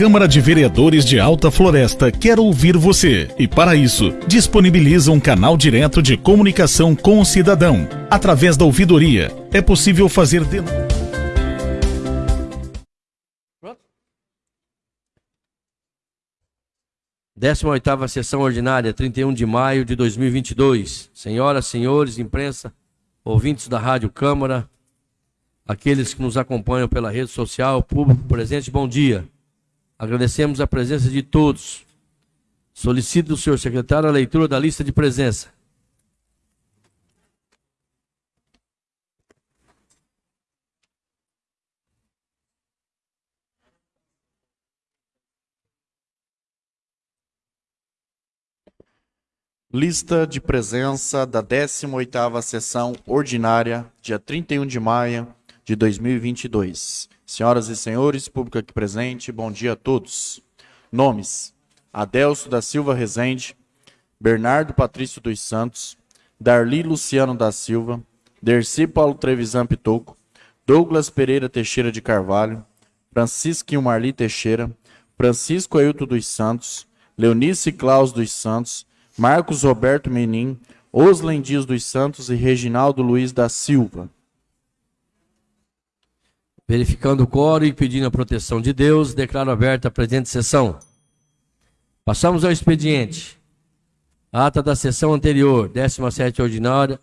Câmara de Vereadores de Alta Floresta quer ouvir você e, para isso, disponibiliza um canal direto de comunicação com o cidadão. Através da ouvidoria, é possível fazer denúncias. 18ª sessão ordinária, 31 de maio de 2022. Senhoras, senhores, imprensa, ouvintes da Rádio Câmara, aqueles que nos acompanham pela rede social, público presente, bom dia. Agradecemos a presença de todos. Solicito do senhor secretário a leitura da lista de presença. Lista de presença da 18ª sessão ordinária, dia 31 de maio de 2022. Senhoras e senhores, público aqui presente, bom dia a todos. Nomes: Adelso da Silva Rezende, Bernardo Patrício dos Santos, Darli Luciano da Silva, Derci Paulo Trevisan Pitoco, Douglas Pereira Teixeira de Carvalho, Francisco Marli Teixeira, Francisco Ailton dos Santos, Leonice Claus dos Santos, Marcos Roberto Menin, Oslen Dias dos Santos e Reginaldo Luiz da Silva. Verificando o coro e pedindo a proteção de Deus, declaro aberta a presente sessão. Passamos ao expediente. Ata da sessão anterior, 17 ordinária,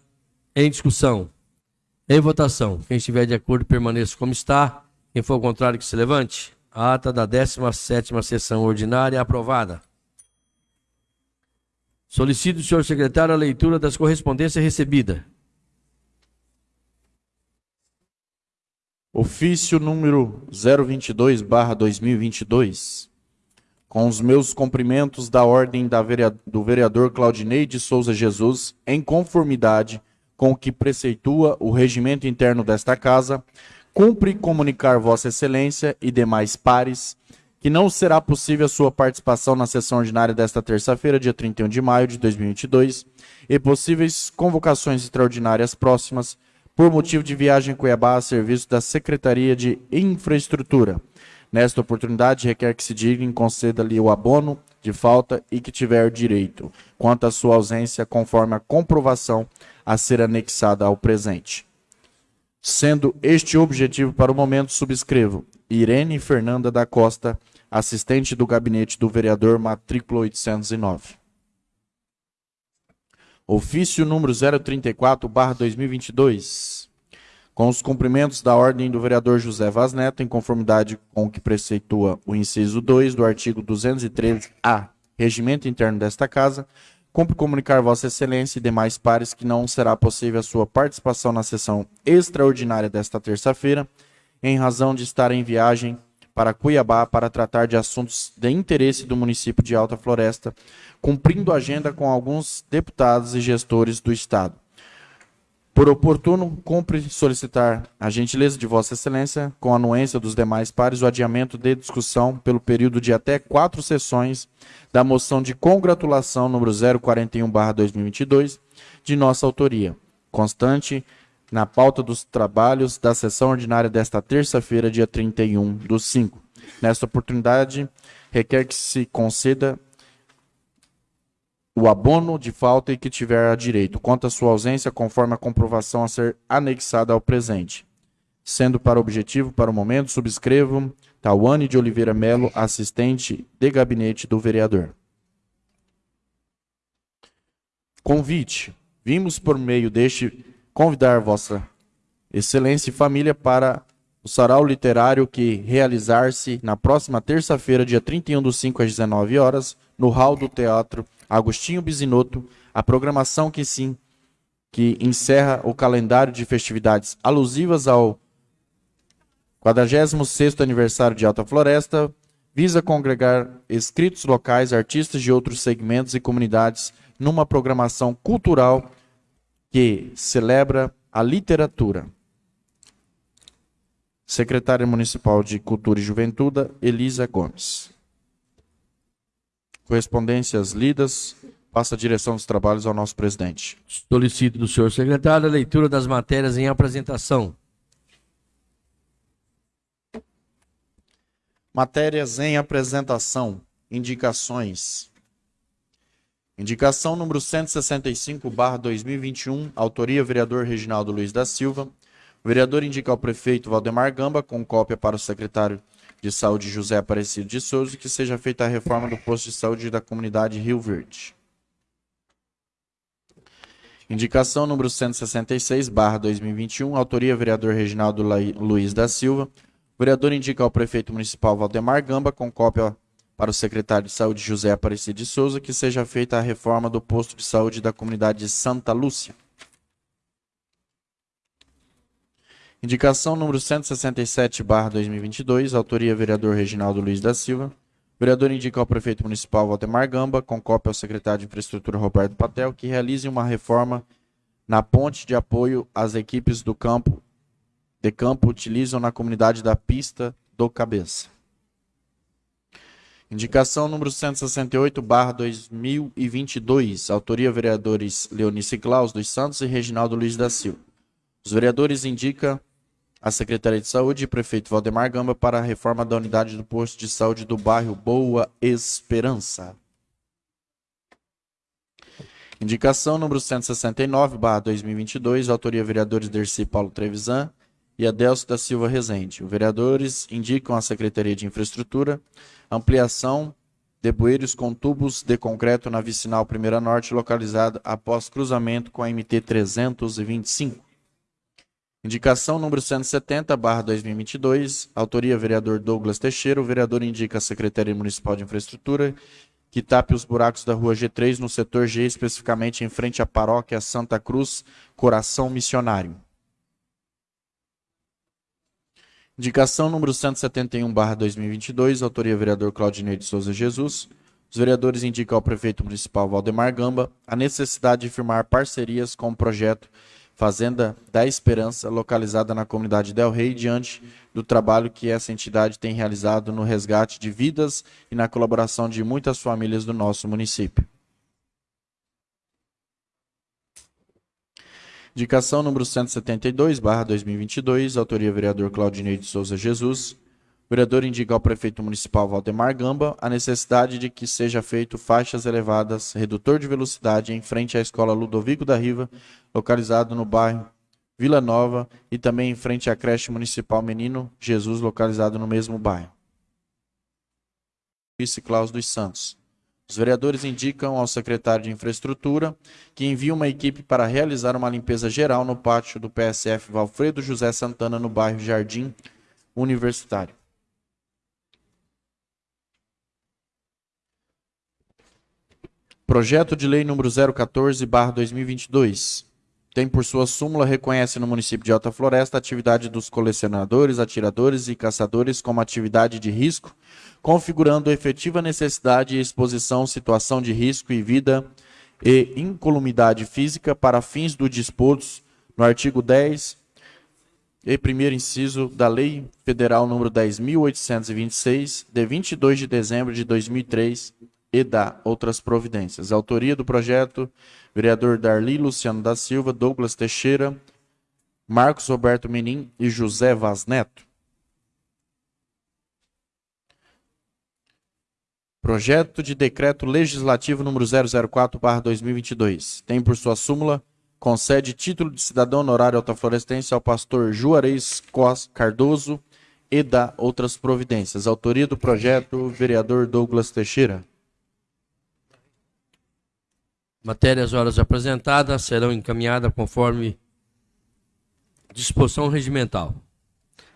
em discussão. Em votação. Quem estiver de acordo, permaneça como está. Quem for contrário, que se levante. ata da 17 sessão ordinária aprovada. Solicito, senhor secretário, a leitura das correspondências recebidas. Ofício número 022, barra 2022. Com os meus cumprimentos da ordem da vereador, do vereador Claudinei de Souza Jesus, em conformidade com o que preceitua o regimento interno desta casa, cumpre comunicar Vossa Excelência e demais pares que não será possível a sua participação na sessão ordinária desta terça-feira, dia 31 de maio de 2022, e possíveis convocações extraordinárias próximas por motivo de viagem em Cuiabá a serviço da Secretaria de Infraestrutura. Nesta oportunidade, requer que se diga e conceda-lhe o abono de falta e que tiver direito, quanto à sua ausência, conforme a comprovação a ser anexada ao presente. Sendo este objetivo para o momento, subscrevo Irene Fernanda da Costa, assistente do gabinete do vereador, matrícula 809. Ofício número 034, barra 2022. Com os cumprimentos da ordem do vereador José Vaz Neto, em conformidade com o que preceitua o inciso 2 do artigo 213-A, regimento interno desta casa, cumpre comunicar Vossa Excelência e demais pares que não será possível a sua participação na sessão extraordinária desta terça-feira, em razão de estar em viagem para Cuiabá para tratar de assuntos de interesse do município de Alta Floresta, cumprindo agenda com alguns deputados e gestores do Estado. Por oportuno, cumpre solicitar a gentileza de Vossa Excelência, com anuência dos demais pares, o adiamento de discussão pelo período de até quatro sessões da moção de congratulação número 041-2022, de nossa autoria, constante na pauta dos trabalhos da sessão ordinária desta terça-feira, dia 31 do 5. Nesta oportunidade, requer que se conceda o abono de falta e que tiver a direito, à sua ausência, conforme a comprovação a ser anexada ao presente. Sendo para objetivo, para o momento, subscrevo Tawane de Oliveira Melo, assistente de gabinete do vereador. Convite. Vimos por meio deste convidar Vossa Excelência e família para o sarau literário que realizar-se na próxima terça-feira, dia 31 do 5 às 19 horas, no hall do Teatro Agostinho Bisinotto, a programação que sim que encerra o calendário de festividades alusivas ao 46º aniversário de Alta Floresta, visa congregar escritos locais, artistas de outros segmentos e comunidades numa programação cultural que celebra a literatura. Secretária Municipal de Cultura e Juventude, Elisa Gomes. Correspondências lidas. Passa a direção dos trabalhos ao nosso presidente. Solicito do senhor secretário a leitura das matérias em apresentação. Matérias em apresentação. Indicações. Indicação número 165, barra 2021, autoria vereador Reginaldo Luiz da Silva. O vereador indica ao prefeito Valdemar Gamba, com cópia para o secretário de Saúde José Aparecido de Souza, que seja feita a reforma do posto de saúde da comunidade Rio Verde. Indicação número 166, barra 2021, autoria vereador Reginaldo Luiz da Silva. O vereador indica ao prefeito municipal Valdemar Gamba, com cópia para o secretário de Saúde José Aparecido de Souza que seja feita a reforma do posto de saúde da comunidade de Santa Lúcia. Indicação número 167/2022, autoria vereador Reginaldo Luiz da Silva. O vereador indica ao prefeito municipal Valdemar Gamba, com cópia ao secretário de Infraestrutura Roberto Patel, que realize uma reforma na ponte de apoio às equipes do campo de campo utilizam na comunidade da Pista do Cabeça. Indicação número 168, barra 2022. Autoria vereadores Leonice Claus dos Santos e Reginaldo Luiz da Silva. Os vereadores indicam a Secretaria de Saúde e prefeito Valdemar Gamba para a reforma da unidade do posto de saúde do bairro Boa Esperança. Indicação número 169, barra 2022. Autoria vereadores Dercy Paulo Trevisan e Adelso da Silva Rezende. Os vereadores indicam à Secretaria de Infraestrutura ampliação de bueiros com tubos de concreto na vicinal Primeira Norte, localizada após cruzamento com a MT 325. Indicação número 170, barra 2022, autoria vereador Douglas Teixeira. O vereador indica a Secretaria Municipal de Infraestrutura que tape os buracos da rua G3 no setor G, especificamente em frente à paróquia Santa Cruz, Coração Missionário. Indicação número 171, barra 2022, autoria vereador Claudinei de Souza Jesus. Os vereadores indicam ao prefeito municipal Valdemar Gamba a necessidade de firmar parcerias com o projeto Fazenda da Esperança, localizada na comunidade Del Rey, diante do trabalho que essa entidade tem realizado no resgate de vidas e na colaboração de muitas famílias do nosso município. Indicação número 172, barra 2022, autoria vereador Claudinei de Souza Jesus. O vereador indica ao prefeito municipal Valdemar Gamba a necessidade de que seja feito faixas elevadas, redutor de velocidade em frente à escola Ludovico da Riva, localizado no bairro Vila Nova, e também em frente à creche municipal Menino Jesus, localizado no mesmo bairro. Vice Claus dos Santos. Os vereadores indicam ao secretário de Infraestrutura que envie uma equipe para realizar uma limpeza geral no pátio do PSF Valfredo José Santana, no bairro Jardim Universitário. Projeto de Lei número 014/2022 tem por sua súmula reconhece no município de Alta Floresta a atividade dos colecionadores, atiradores e caçadores como atividade de risco configurando efetiva necessidade e exposição, situação de risco e vida e incolumidade física para fins do disposto no artigo 10 e primeiro inciso da Lei Federal número 10.826, de 22 de dezembro de 2003, e da outras providências. Autoria do projeto, vereador Darli Luciano da Silva, Douglas Teixeira, Marcos Roberto Menin e José Vaz Neto. Projeto de Decreto Legislativo número 004/2022. Tem por sua súmula concede título de cidadão honorário altaflorestense ao pastor Juarez Cos Cardoso e dá outras providências. Autoria do projeto, vereador Douglas Teixeira. Matérias horas apresentadas serão encaminhadas conforme disposição regimental.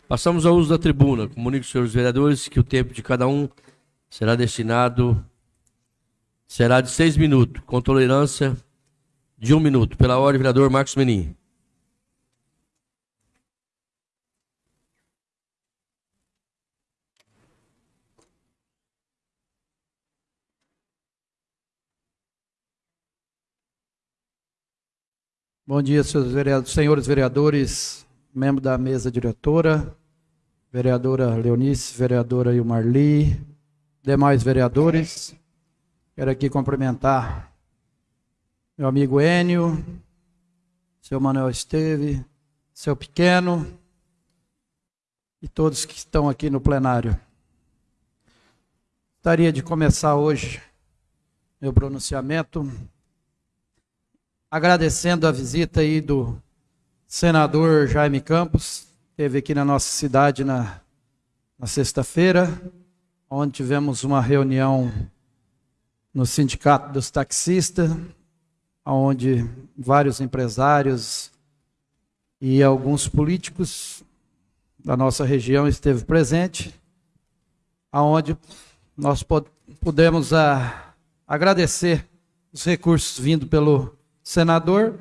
Passamos ao uso da tribuna. Comunico aos senhores vereadores que o tempo de cada um será destinado, será de seis minutos, com tolerância de um minuto. Pela ordem, vereador Marcos Menin. Bom dia, senhores vereadores, membro da mesa diretora, vereadora Leonice, vereadora Ilmarli, demais vereadores. Quero aqui cumprimentar meu amigo Enio, seu Manuel Esteve, seu Pequeno e todos que estão aqui no plenário. Gostaria de começar hoje meu pronunciamento agradecendo a visita aí do senador Jaime Campos, teve aqui na nossa cidade na, na sexta-feira, onde tivemos uma reunião no Sindicato dos Taxistas, onde vários empresários e alguns políticos da nossa região esteve presente, aonde nós pudemos a, ah, agradecer os recursos vindo pelo senador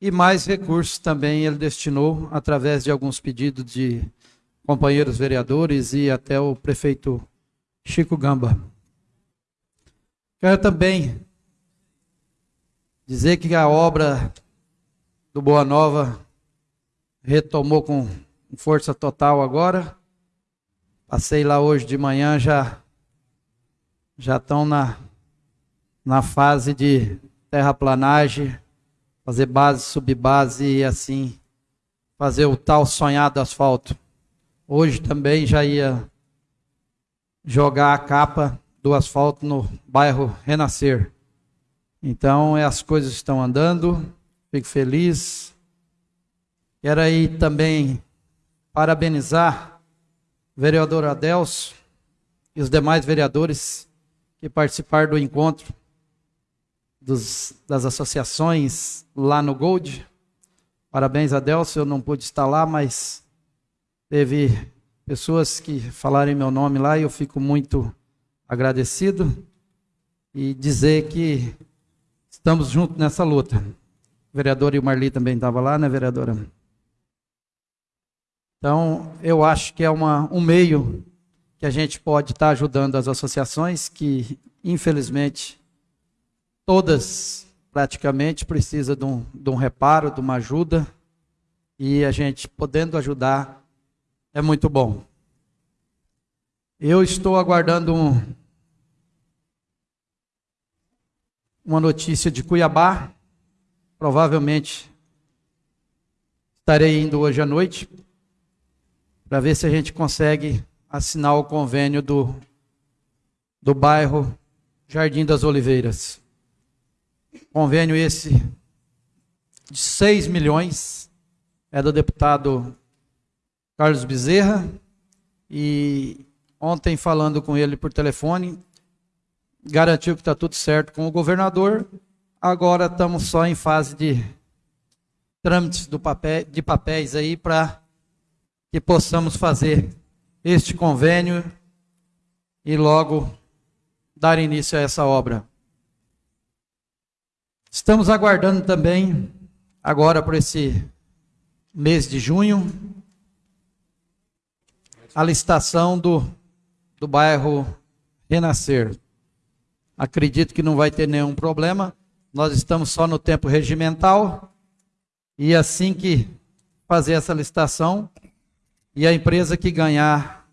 e mais recursos também ele destinou através de alguns pedidos de companheiros vereadores e até o prefeito Chico Gamba. Quero também dizer que a obra do Boa Nova retomou com força total agora. Passei lá hoje de manhã, já já estão na, na fase de terraplanagem, fazer base, subbase e assim fazer o tal sonhado asfalto. Hoje também já ia jogar a capa do asfalto no bairro Renascer. Então, as coisas estão andando, fico feliz. Quero aí também parabenizar o vereador Adelso e os demais vereadores que participaram do encontro dos, das associações lá no Gold. Parabéns, Adelso, eu não pude estar lá, mas teve pessoas que falaram meu nome lá e eu fico muito agradecido e dizer que estamos juntos nessa luta. O vereador e Marli também estava lá, né, vereadora? Então, eu acho que é uma, um meio que a gente pode estar ajudando as associações que, infelizmente, todas praticamente precisam de um, de um reparo, de uma ajuda, e a gente podendo ajudar é muito bom. Eu estou aguardando um, uma notícia de Cuiabá. Provavelmente estarei indo hoje à noite para ver se a gente consegue assinar o convênio do, do bairro Jardim das Oliveiras. Convênio esse de 6 milhões é do deputado Carlos Bezerra e ontem falando com ele por telefone, garantiu que está tudo certo com o governador. Agora estamos só em fase de trâmites do papel, de papéis aí para que possamos fazer este convênio e logo dar início a essa obra. Estamos aguardando também, agora por esse mês de junho, a licitação do, do bairro Renascer. Acredito que não vai ter nenhum problema. Nós estamos só no tempo regimental. E assim que fazer essa licitação, e a empresa que ganhar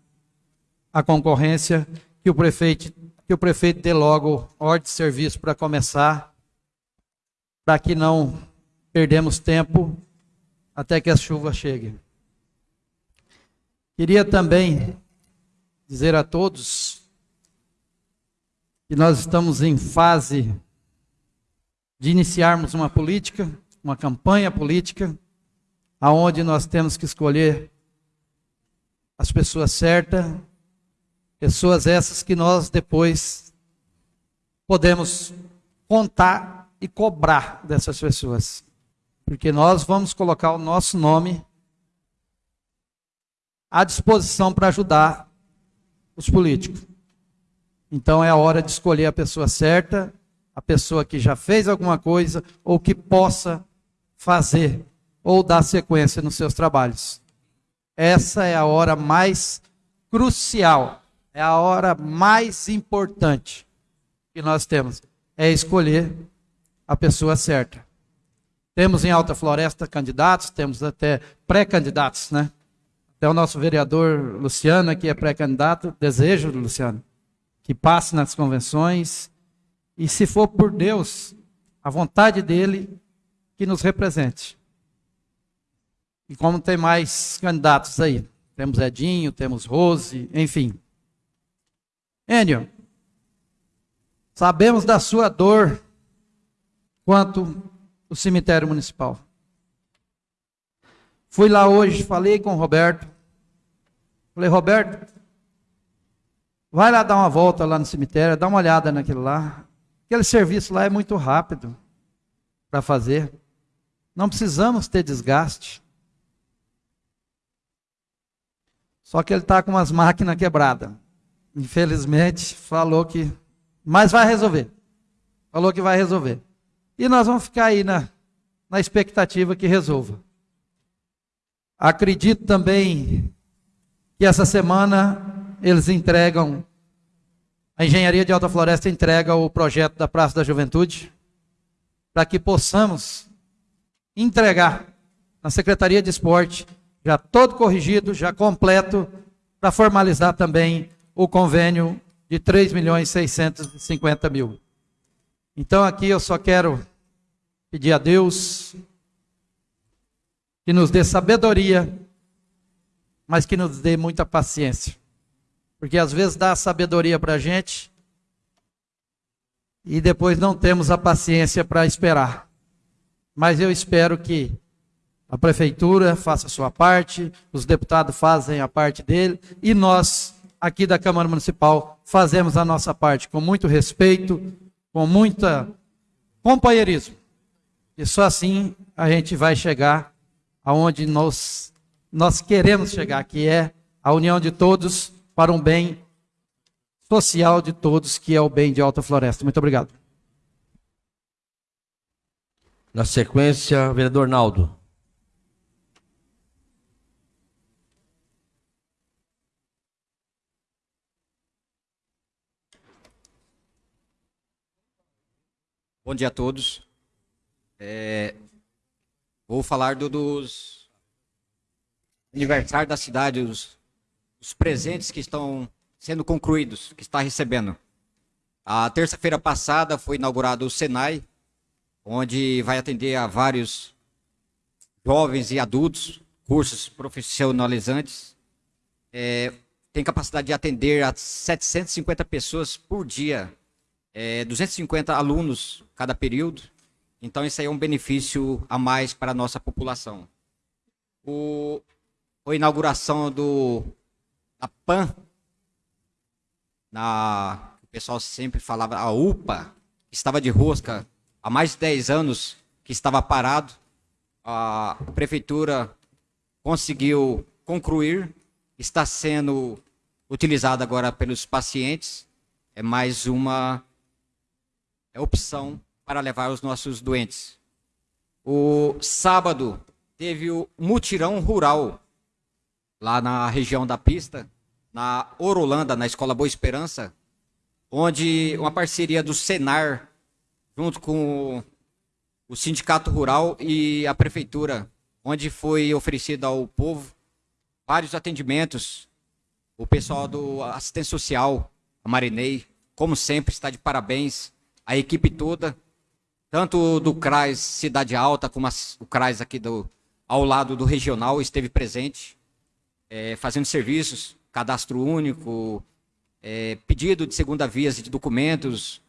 a concorrência, que o prefeito, que o prefeito dê logo ordem de serviço para começar, para que não perdemos tempo até que as chuvas cheguem. Queria também dizer a todos que nós estamos em fase de iniciarmos uma política, uma campanha política, aonde nós temos que escolher as pessoas certas, pessoas essas que nós depois podemos contar e cobrar dessas pessoas. Porque nós vamos colocar o nosso nome à disposição para ajudar os políticos. Então é a hora de escolher a pessoa certa, a pessoa que já fez alguma coisa ou que possa fazer ou dar sequência nos seus trabalhos. Essa é a hora mais crucial, é a hora mais importante que nós temos, é escolher a pessoa certa. Temos em Alta Floresta candidatos, temos até pré-candidatos, né? Até o nosso vereador Luciano, que é pré-candidato, desejo, Luciano, que passe nas convenções e, se for por Deus, a vontade dele, que nos represente. E como tem mais candidatos aí, temos Edinho, temos Rose, enfim. Enio, Sabemos da sua dor quanto o cemitério municipal. Fui lá hoje, falei com o Roberto. Falei, Roberto, vai lá dar uma volta lá no cemitério, dá uma olhada naquilo lá. Aquele serviço lá é muito rápido para fazer. Não precisamos ter desgaste. Só que ele está com umas máquinas quebradas. Infelizmente, falou que. Mas vai resolver. Falou que vai resolver. E nós vamos ficar aí na, na expectativa que resolva. Acredito também que essa semana eles entregam, a Engenharia de Alta Floresta entrega o projeto da Praça da Juventude, para que possamos entregar na Secretaria de Esporte, já todo corrigido, já completo, para formalizar também o convênio de 3 milhões 650 mil. Então aqui eu só quero pedir a Deus que nos dê sabedoria, mas que nos dê muita paciência. Porque às vezes dá sabedoria para a gente e depois não temos a paciência para esperar. Mas eu espero que a prefeitura faça a sua parte, os deputados fazem a parte dele e nós, aqui da Câmara Municipal, fazemos a nossa parte com muito respeito, com muita companheirismo. E só assim a gente vai chegar aonde nós, nós queremos chegar, que é a união de todos para um bem social de todos, que é o bem de Alta Floresta. Muito obrigado. Na sequência, vereador Naldo. Bom dia a todos. É, vou falar do, dos aniversários da cidade, os, os presentes que estão sendo concluídos, que está recebendo. A terça-feira passada foi inaugurado o Senai, onde vai atender a vários jovens e adultos, cursos profissionalizantes. É, tem capacidade de atender a 750 pessoas por dia, é, 250 alunos cada período. Então, isso aí é um benefício a mais para a nossa população. O, a inauguração do, da PAN, na, o pessoal sempre falava, a UPA, que estava de rosca há mais de 10 anos, que estava parado. A prefeitura conseguiu concluir, está sendo utilizada agora pelos pacientes. É mais uma é opção para levar os nossos doentes. O sábado teve o mutirão rural lá na região da pista, na Orolanda, na Escola Boa Esperança, onde uma parceria do Senar, junto com o Sindicato Rural e a Prefeitura, onde foi oferecido ao povo vários atendimentos. O pessoal do assistência social, a Marinei, como sempre, está de parabéns. A equipe toda, tanto do CRAS Cidade Alta, como o CRAS aqui do, ao lado do regional, esteve presente, é, fazendo serviços, cadastro único, é, pedido de segunda via de documentos,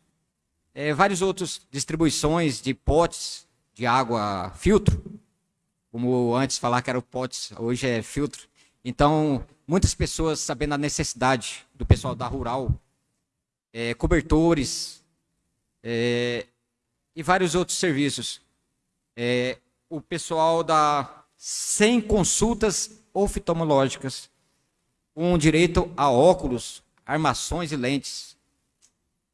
é, vários outros distribuições de potes de água filtro, como antes falar que era o potes, hoje é filtro. Então, muitas pessoas sabendo a necessidade do pessoal da rural, é, cobertores, é, e vários outros serviços. É, o pessoal dá 100 consultas oftalmológicas, com direito a óculos, armações e lentes.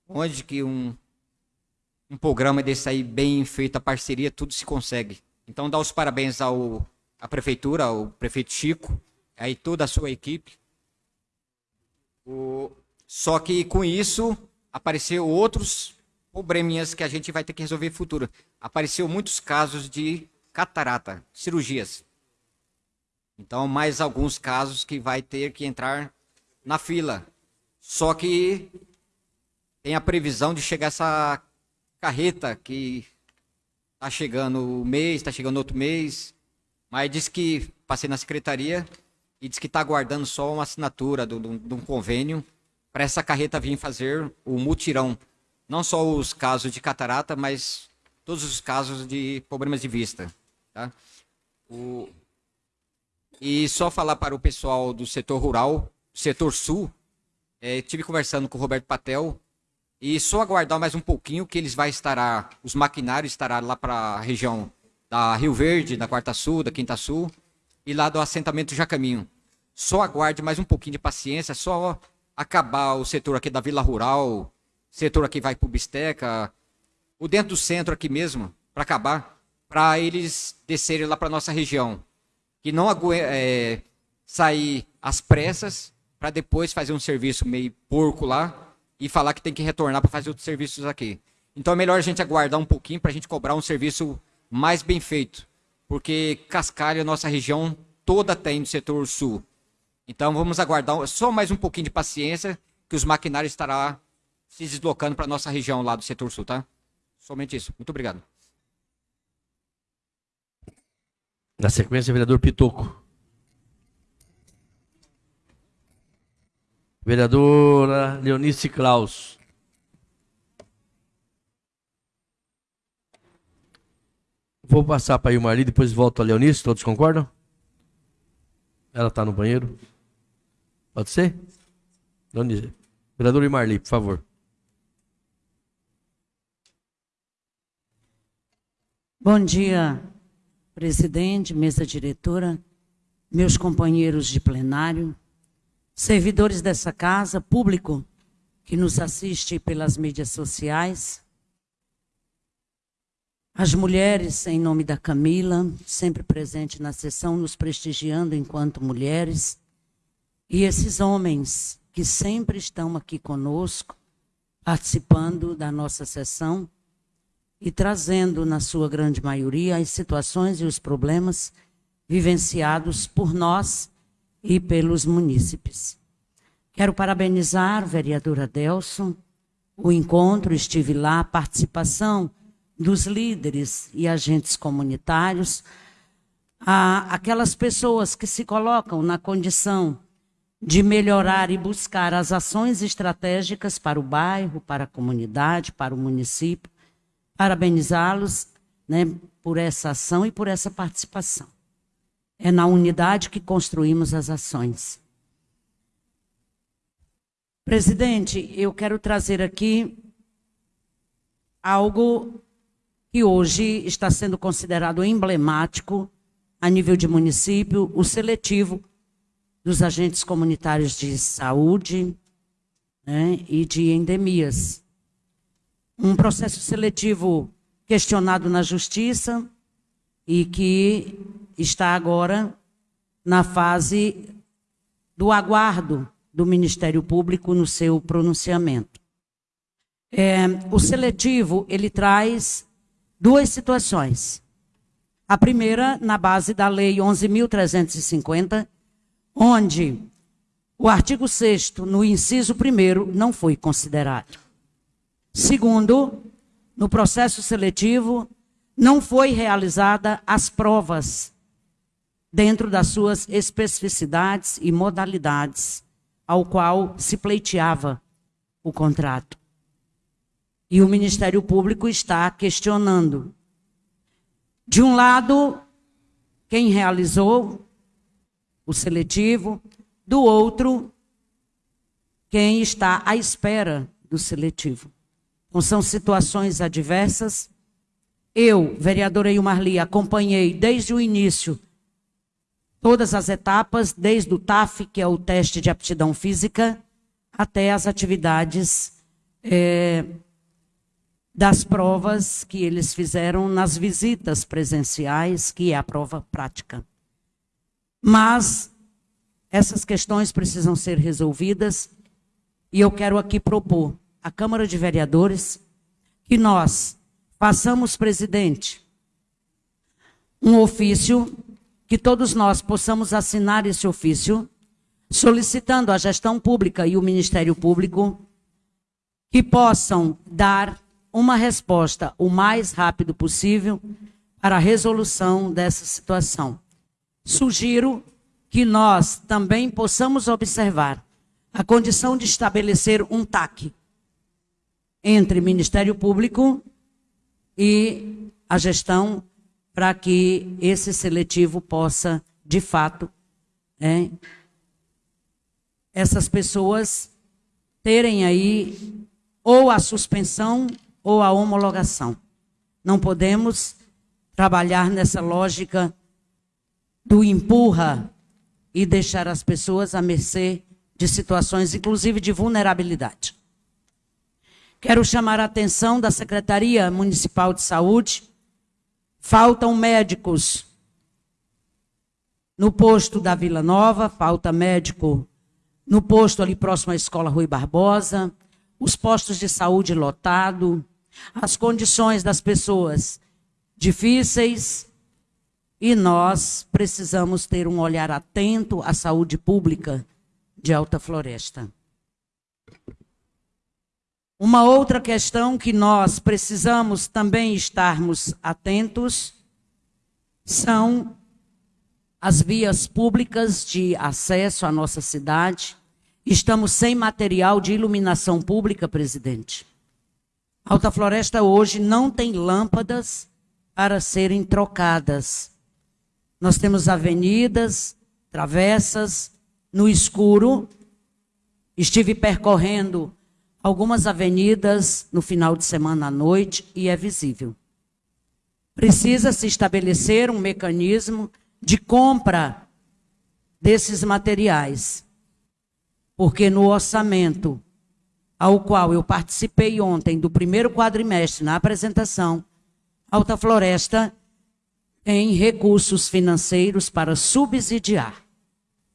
Onde que um, um programa desse aí, bem feito, a parceria, tudo se consegue. Então, dá os parabéns ao, à prefeitura, ao prefeito Chico, aí toda a sua equipe. O, só que com isso, apareceu outros probleminhas que a gente vai ter que resolver futuro. Apareceu muitos casos de catarata, cirurgias. Então, mais alguns casos que vai ter que entrar na fila. Só que tem a previsão de chegar essa carreta que está chegando o mês, está chegando outro mês. Mas diz que passei na secretaria e diz que está aguardando só uma assinatura de um convênio para essa carreta vir fazer o mutirão não só os casos de catarata, mas todos os casos de problemas de vista. Tá? O... E só falar para o pessoal do setor rural, setor sul, é, tive conversando com o Roberto Patel e só aguardar mais um pouquinho que eles vai estar, os maquinários estarão lá para a região da Rio Verde, da Quarta Sul, da Quinta Sul e lá do assentamento Jacaminho. Só aguarde mais um pouquinho de paciência, só acabar o setor aqui da Vila Rural, setor aqui vai para o Bisteca, o dentro do centro aqui mesmo, para acabar, para eles descerem lá para nossa região. Que não é, sair às pressas para depois fazer um serviço meio porco lá e falar que tem que retornar para fazer outros serviços aqui. Então é melhor a gente aguardar um pouquinho para a gente cobrar um serviço mais bem feito. Porque Cascalho, nossa região toda tem no setor sul. Então vamos aguardar só mais um pouquinho de paciência que os maquinários estarão se deslocando para nossa região lá do setor sul, tá? Somente isso. Muito obrigado. Na sequência, vereador Pitoco. Vereadora Leonice Klaus. Vou passar para a Ilmarli, depois volto a Leonice, todos concordam? Ela está no banheiro. Pode ser? Leonice. Vereador Ilmarli, por favor. Bom dia, presidente, mesa diretora, meus companheiros de plenário, servidores dessa casa, público que nos assiste pelas mídias sociais, as mulheres, em nome da Camila, sempre presente na sessão, nos prestigiando enquanto mulheres, e esses homens que sempre estão aqui conosco, participando da nossa sessão e trazendo, na sua grande maioria, as situações e os problemas vivenciados por nós e pelos munícipes. Quero parabenizar, vereadora Delson, o encontro, estive lá, a participação dos líderes e agentes comunitários, a, aquelas pessoas que se colocam na condição de melhorar e buscar as ações estratégicas para o bairro, para a comunidade, para o município, parabenizá-los né, por essa ação e por essa participação. É na unidade que construímos as ações. Presidente, eu quero trazer aqui algo que hoje está sendo considerado emblemático a nível de município, o seletivo dos agentes comunitários de saúde né, e de endemias um processo seletivo questionado na justiça e que está agora na fase do aguardo do Ministério Público no seu pronunciamento. É, o seletivo ele traz duas situações. A primeira na base da Lei 11.350, onde o artigo 6 no inciso 1 não foi considerado. Segundo, no processo seletivo, não foi realizada as provas dentro das suas especificidades e modalidades ao qual se pleiteava o contrato. E o Ministério Público está questionando. De um lado, quem realizou o seletivo, do outro, quem está à espera do seletivo. Então, são situações adversas. Eu, vereadora Ilmarli, acompanhei desde o início todas as etapas, desde o TAF, que é o teste de aptidão física, até as atividades é, das provas que eles fizeram nas visitas presenciais, que é a prova prática. Mas essas questões precisam ser resolvidas e eu quero aqui propor a Câmara de Vereadores, que nós façamos, presidente, um ofício, que todos nós possamos assinar esse ofício, solicitando à gestão pública e o Ministério Público que possam dar uma resposta o mais rápido possível para a resolução dessa situação. Sugiro que nós também possamos observar a condição de estabelecer um TAC, entre Ministério Público e a gestão para que esse seletivo possa, de fato, é, essas pessoas terem aí ou a suspensão ou a homologação. Não podemos trabalhar nessa lógica do empurra e deixar as pessoas à mercê de situações, inclusive de vulnerabilidade. Quero chamar a atenção da Secretaria Municipal de Saúde. Faltam médicos no posto da Vila Nova, falta médico no posto ali próximo à Escola Rui Barbosa, os postos de saúde lotado, as condições das pessoas difíceis, e nós precisamos ter um olhar atento à saúde pública de Alta Floresta. Uma outra questão que nós precisamos também estarmos atentos são as vias públicas de acesso à nossa cidade. Estamos sem material de iluminação pública, presidente. Alta Floresta hoje não tem lâmpadas para serem trocadas. Nós temos avenidas, travessas no escuro. Estive percorrendo algumas avenidas no final de semana à noite e é visível. Precisa se estabelecer um mecanismo de compra desses materiais. Porque no orçamento ao qual eu participei ontem do primeiro quadrimestre na apresentação, Alta Floresta em recursos financeiros para subsidiar,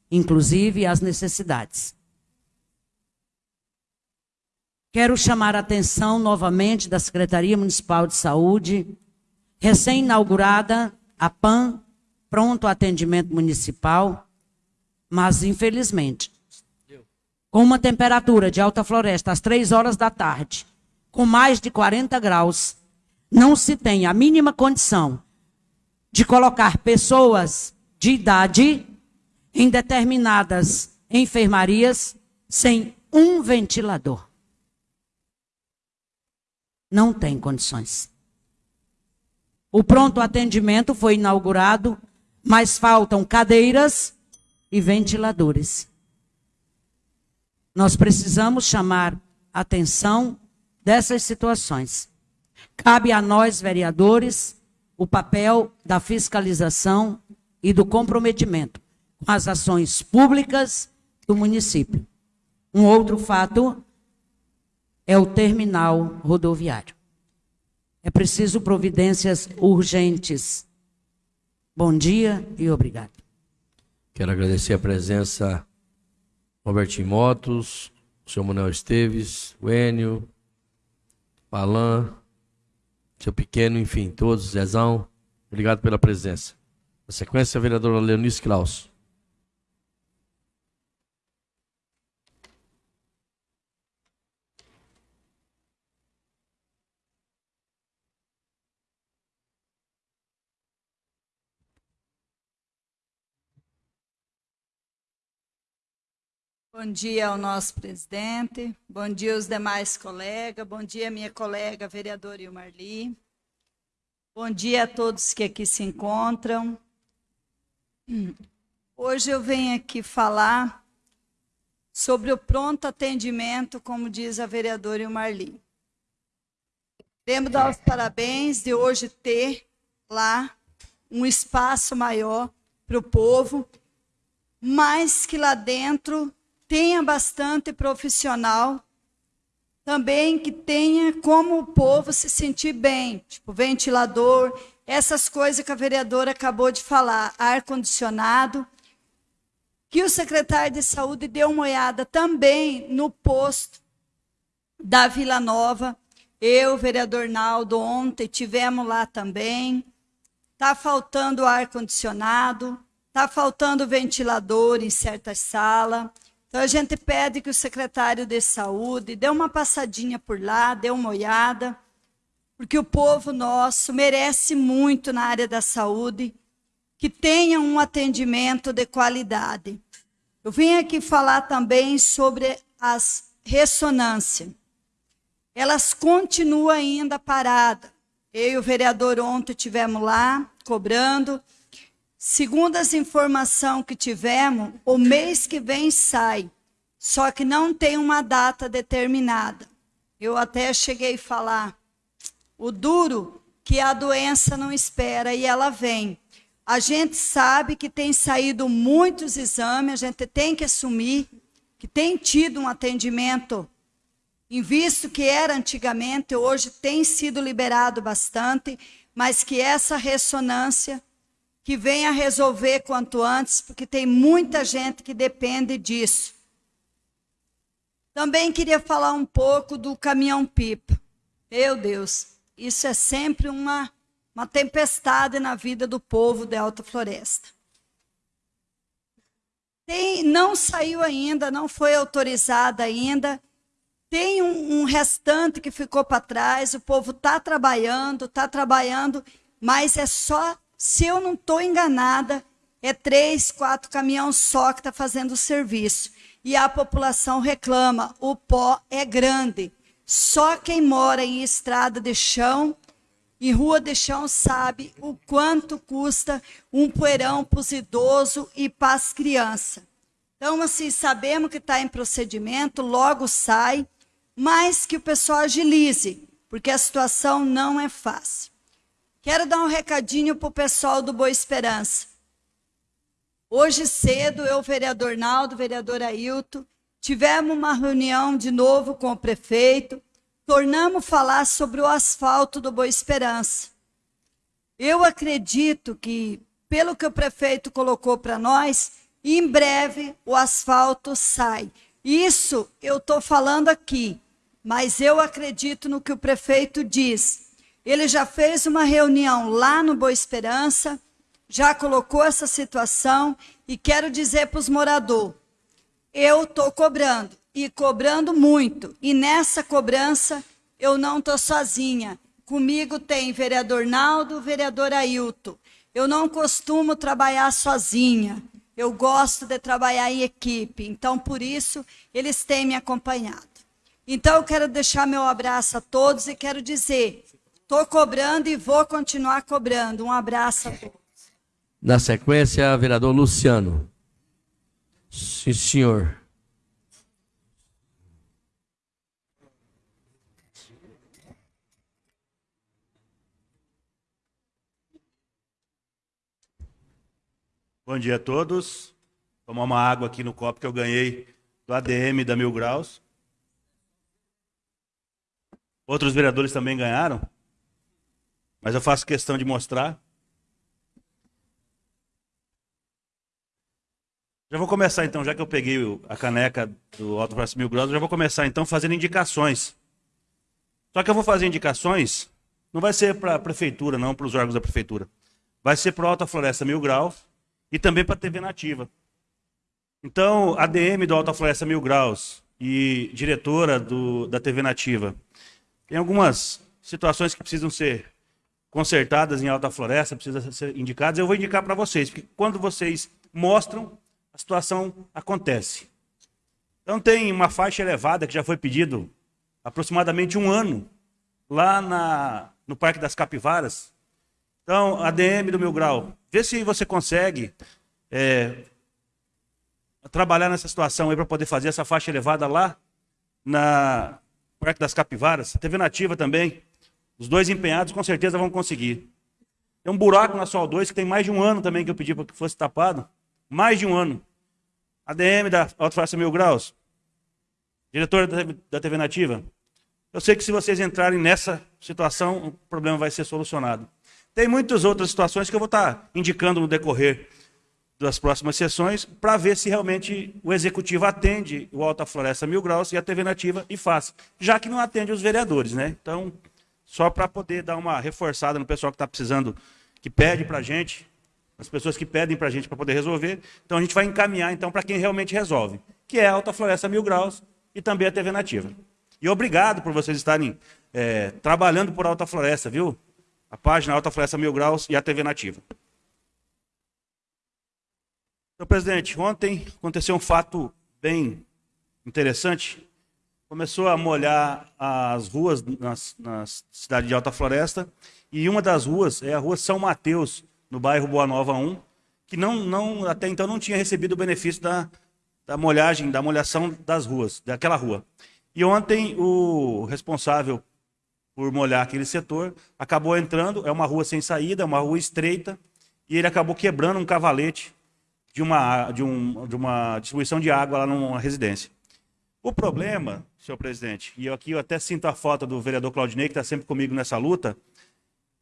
inclusive as necessidades. Quero chamar a atenção novamente da Secretaria Municipal de Saúde, recém-inaugurada a PAN, Pronto Atendimento Municipal, mas infelizmente, com uma temperatura de alta floresta às três horas da tarde, com mais de 40 graus, não se tem a mínima condição de colocar pessoas de idade em determinadas enfermarias sem um ventilador. Não tem condições. O pronto atendimento foi inaugurado, mas faltam cadeiras e ventiladores. Nós precisamos chamar atenção dessas situações. Cabe a nós, vereadores, o papel da fiscalização e do comprometimento com as ações públicas do município. Um outro fato é o terminal rodoviário. É preciso providências urgentes. Bom dia e obrigado. Quero agradecer a presença Robertinho Motos, o senhor Manuel Esteves, o Enio, Palan, seu pequeno, enfim, todos, Zezão, obrigado pela presença. Na sequência, a vereadora Leonice Klaus. Bom dia ao nosso presidente, bom dia aos demais colegas, bom dia minha colega vereadora Ilmarli, bom dia a todos que aqui se encontram. Hoje eu venho aqui falar sobre o pronto atendimento, como diz a vereadora Ilmarli. Queremos dar os parabéns de hoje ter lá um espaço maior para o povo, mas que lá dentro tenha bastante profissional também que tenha como o povo se sentir bem, tipo ventilador, essas coisas que a vereadora acabou de falar, ar condicionado, que o secretário de saúde deu uma olhada também no posto da Vila Nova. Eu, vereador Naldo, ontem tivemos lá também. Está faltando ar condicionado, está faltando ventilador em certas salas. Então a gente pede que o secretário de saúde dê uma passadinha por lá, dê uma olhada, porque o povo nosso merece muito na área da saúde que tenha um atendimento de qualidade. Eu vim aqui falar também sobre as ressonâncias. elas continuam ainda paradas. Eu e o vereador ontem tivemos lá, cobrando. Segundo as informações que tivemos, o mês que vem sai, só que não tem uma data determinada. Eu até cheguei a falar, o duro que a doença não espera e ela vem. A gente sabe que tem saído muitos exames, a gente tem que assumir que tem tido um atendimento em visto que era antigamente, hoje tem sido liberado bastante, mas que essa ressonância que venha resolver quanto antes, porque tem muita gente que depende disso. Também queria falar um pouco do caminhão-pipa. Meu Deus, isso é sempre uma, uma tempestade na vida do povo de Alta Floresta. Tem, não saiu ainda, não foi autorizada ainda. Tem um, um restante que ficou para trás. O povo está trabalhando, está trabalhando, mas é só, se eu não estou enganada, é três, quatro caminhões só que está fazendo o serviço. E a população reclama: o pó é grande. Só quem mora em estrada de chão e rua de chão sabe o quanto custa um poeirão para os idosos e para as crianças. Então, assim, sabemos que está em procedimento, logo sai, mas que o pessoal agilize, porque a situação não é fácil. Quero dar um recadinho para o pessoal do Boa Esperança. Hoje cedo, eu, vereador Naldo, vereador Ailton, tivemos uma reunião de novo com o prefeito, tornamos falar sobre o asfalto do Boa Esperança. Eu acredito que, pelo que o prefeito colocou para nós, em breve o asfalto sai. Isso eu estou falando aqui, mas eu acredito no que o prefeito diz. Ele já fez uma reunião lá no Boa Esperança, já colocou essa situação e quero dizer para os moradores: eu estou cobrando e cobrando muito. E nessa cobrança eu não estou sozinha. Comigo tem vereador Naldo, vereador Ailton. Eu não costumo trabalhar sozinha. Eu gosto de trabalhar em equipe. Então, por isso, eles têm me acompanhado. Então, eu quero deixar meu abraço a todos e quero dizer: estou cobrando e vou continuar cobrando. Um abraço a todos. Na sequência, vereador Luciano. Sim, senhor. Bom dia a todos. Tomar uma água aqui no copo que eu ganhei do ADM da Mil Graus. Outros vereadores também ganharam, mas eu faço questão de mostrar. Já vou começar então, já que eu peguei a caneca do Alto Praça Mil Graus, já vou começar então fazendo indicações. Só que eu vou fazer indicações, não vai ser para a prefeitura, não, para os órgãos da prefeitura. Vai ser para a Alta Floresta Mil Graus e também para a TV Nativa. Então, a DM do Alta Floresta Mil Graus e diretora do, da TV Nativa, tem algumas situações que precisam ser consertadas em Alta Floresta, precisam ser indicadas. Eu vou indicar para vocês, porque quando vocês mostram, a situação acontece. Então, tem uma faixa elevada que já foi pedido aproximadamente um ano lá na, no Parque das Capivaras, então, ADM do Mil Grau, vê se você consegue é, trabalhar nessa situação aí para poder fazer essa faixa elevada lá na Parque das Capivaras. TV Nativa também. Os dois empenhados com certeza vão conseguir. Tem um buraco na Sol 2 que tem mais de um ano também que eu pedi para que fosse tapado. Mais de um ano. ADM da Alto Face Mil Graus. Diretor da TV Nativa. Eu sei que se vocês entrarem nessa situação, o problema vai ser solucionado. Tem muitas outras situações que eu vou estar indicando no decorrer das próximas sessões para ver se realmente o executivo atende o Alta Floresta Mil Graus e a TV Nativa e faz, já que não atende os vereadores, né? Então, só para poder dar uma reforçada no pessoal que está precisando, que pede para a gente, as pessoas que pedem para a gente para poder resolver. Então, a gente vai encaminhar então para quem realmente resolve, que é a Alta Floresta Mil Graus e também a TV Nativa. E obrigado por vocês estarem é, trabalhando por Alta Floresta, viu? a página Alta Floresta Mil Graus e a TV Nativa. Senhor presidente, ontem aconteceu um fato bem interessante. Começou a molhar as ruas na cidade de Alta Floresta. E uma das ruas é a rua São Mateus, no bairro Boa Nova 1, que não, não, até então não tinha recebido o benefício da, da molhagem, da molhação das ruas, daquela rua. E ontem o responsável por molhar aquele setor acabou entrando, é uma rua sem saída, é uma rua estreita, e ele acabou quebrando um cavalete de uma, de, um, de uma distribuição de água lá numa residência. O problema, senhor presidente, e aqui eu até sinto a foto do vereador Claudinei, que está sempre comigo nessa luta,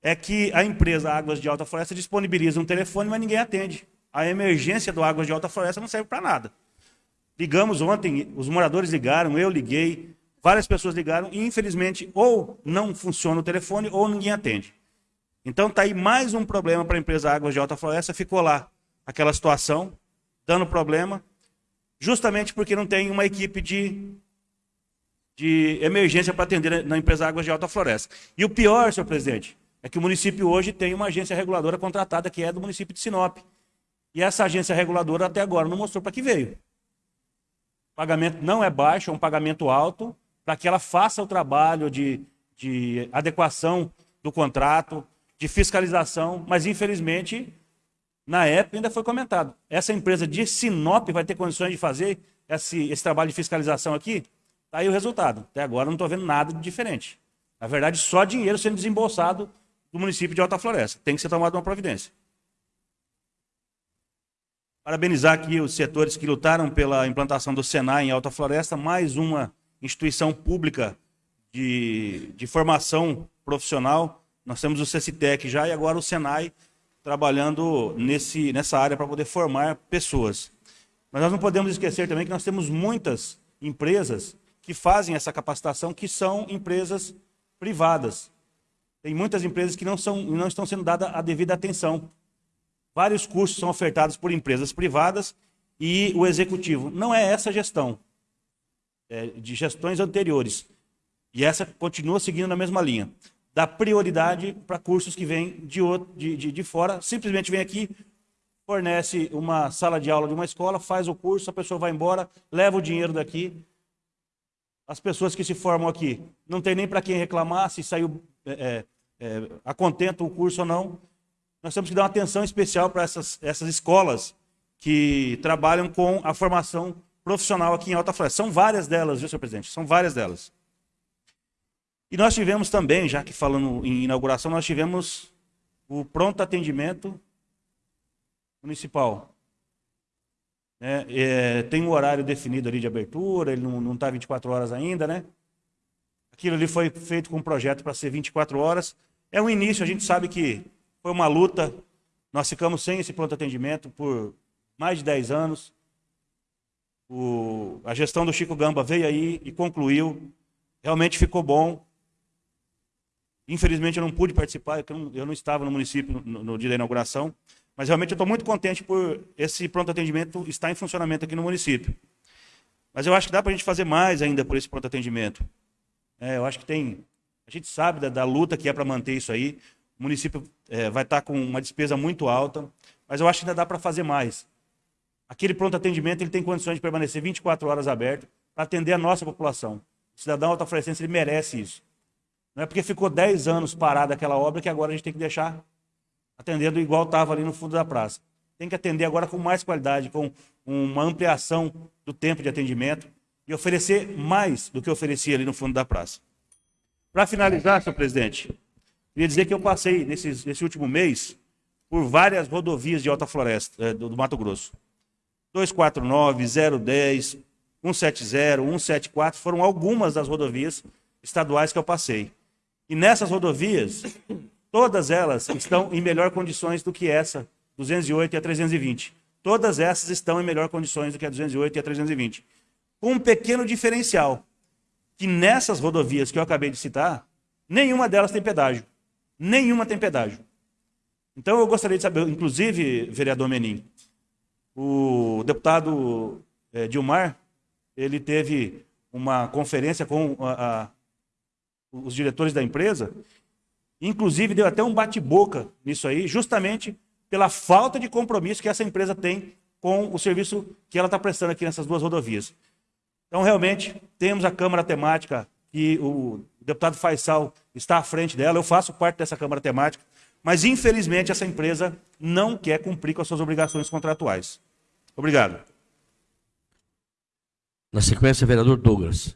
é que a empresa Águas de Alta Floresta disponibiliza um telefone, mas ninguém atende. A emergência do Águas de Alta Floresta não serve para nada. Ligamos ontem, os moradores ligaram, eu liguei, várias pessoas ligaram, e infelizmente ou não funciona o telefone ou ninguém atende. Então está aí mais um problema para a empresa Águas de Alta Floresta, ficou lá aquela situação, dando problema, justamente porque não tem uma equipe de, de emergência para atender na empresa Águas de Alta Floresta. E o pior, senhor presidente, é que o município hoje tem uma agência reguladora contratada que é do município de Sinop. E essa agência reguladora até agora não mostrou para que veio. O pagamento não é baixo, é um pagamento alto, para que ela faça o trabalho de, de adequação do contrato, de fiscalização, mas infelizmente, na época ainda foi comentado. Essa empresa de Sinop vai ter condições de fazer esse, esse trabalho de fiscalização aqui? Está aí o resultado. Até agora não estou vendo nada de diferente. Na verdade, só dinheiro sendo desembolsado do município de Alta Floresta. Tem que ser tomada uma providência. Parabenizar aqui os setores que lutaram pela implantação do Senai em Alta Floresta, mais uma instituição pública de, de formação profissional. Nós temos o CECITEC já e agora o Senai trabalhando nesse, nessa área para poder formar pessoas. Mas nós não podemos esquecer também que nós temos muitas empresas que fazem essa capacitação, que são empresas privadas. Tem muitas empresas que não, são, não estão sendo dada a devida atenção. Vários cursos são ofertados por empresas privadas e o executivo. Não é essa gestão, é de gestões anteriores. E essa continua seguindo na mesma linha. Dá prioridade para cursos que vêm de, de, de, de fora, simplesmente vem aqui, fornece uma sala de aula de uma escola, faz o curso, a pessoa vai embora, leva o dinheiro daqui. As pessoas que se formam aqui não tem nem para quem reclamar se saiu é, é, é, a contento o curso ou não nós temos que dar uma atenção especial para essas, essas escolas que trabalham com a formação profissional aqui em Alta Floresta. São várias delas, viu, senhor presidente? São várias delas. E nós tivemos também, já que falando em inauguração, nós tivemos o pronto atendimento municipal. É, é, tem um horário definido ali de abertura, ele não está 24 horas ainda, né? Aquilo ali foi feito com um projeto para ser 24 horas. É um início, a gente sabe que foi uma luta. Nós ficamos sem esse pronto atendimento por mais de 10 anos. O, a gestão do Chico Gamba veio aí e concluiu. Realmente ficou bom. Infelizmente eu não pude participar, eu não, eu não estava no município no, no, dia da inauguração. Mas realmente eu estou muito contente por esse pronto atendimento estar em funcionamento aqui no município. Mas eu acho que dá para a gente fazer mais ainda por esse pronto atendimento. É, eu acho que tem. A gente sabe da, da luta que é para manter isso aí. O município é, vai estar com uma despesa muito alta, mas eu acho que ainda dá para fazer mais. Aquele pronto atendimento ele tem condições de permanecer 24 horas aberto para atender a nossa população. O cidadão alta-florescense ele merece isso. Não é porque ficou 10 anos parada aquela obra que agora a gente tem que deixar atendendo igual estava ali no fundo da praça. Tem que atender agora com mais qualidade, com uma ampliação do tempo de atendimento e oferecer mais do que oferecia ali no fundo da praça. Para finalizar, senhor presidente, Queria dizer que eu passei nesse, nesse último mês por várias rodovias de Alta Floresta, é, do, do Mato Grosso. 249, 010, 170, 174 foram algumas das rodovias estaduais que eu passei. E nessas rodovias, todas elas estão em melhor condições do que essa, 208 e a 320. Todas essas estão em melhor condições do que a 208 e a 320. Com um pequeno diferencial, que nessas rodovias que eu acabei de citar, nenhuma delas tem pedágio. Nenhuma tem pedágio. Então eu gostaria de saber, inclusive, vereador Menin, o deputado é, Dilmar, ele teve uma conferência com a, a, os diretores da empresa, inclusive deu até um bate-boca nisso aí, justamente pela falta de compromisso que essa empresa tem com o serviço que ela está prestando aqui nessas duas rodovias. Então, realmente, temos a Câmara Temática, que o deputado Faisal está à frente dela, eu faço parte dessa Câmara Temática, mas, infelizmente, essa empresa não quer cumprir com as suas obrigações contratuais. Obrigado. Na sequência, vereador Douglas.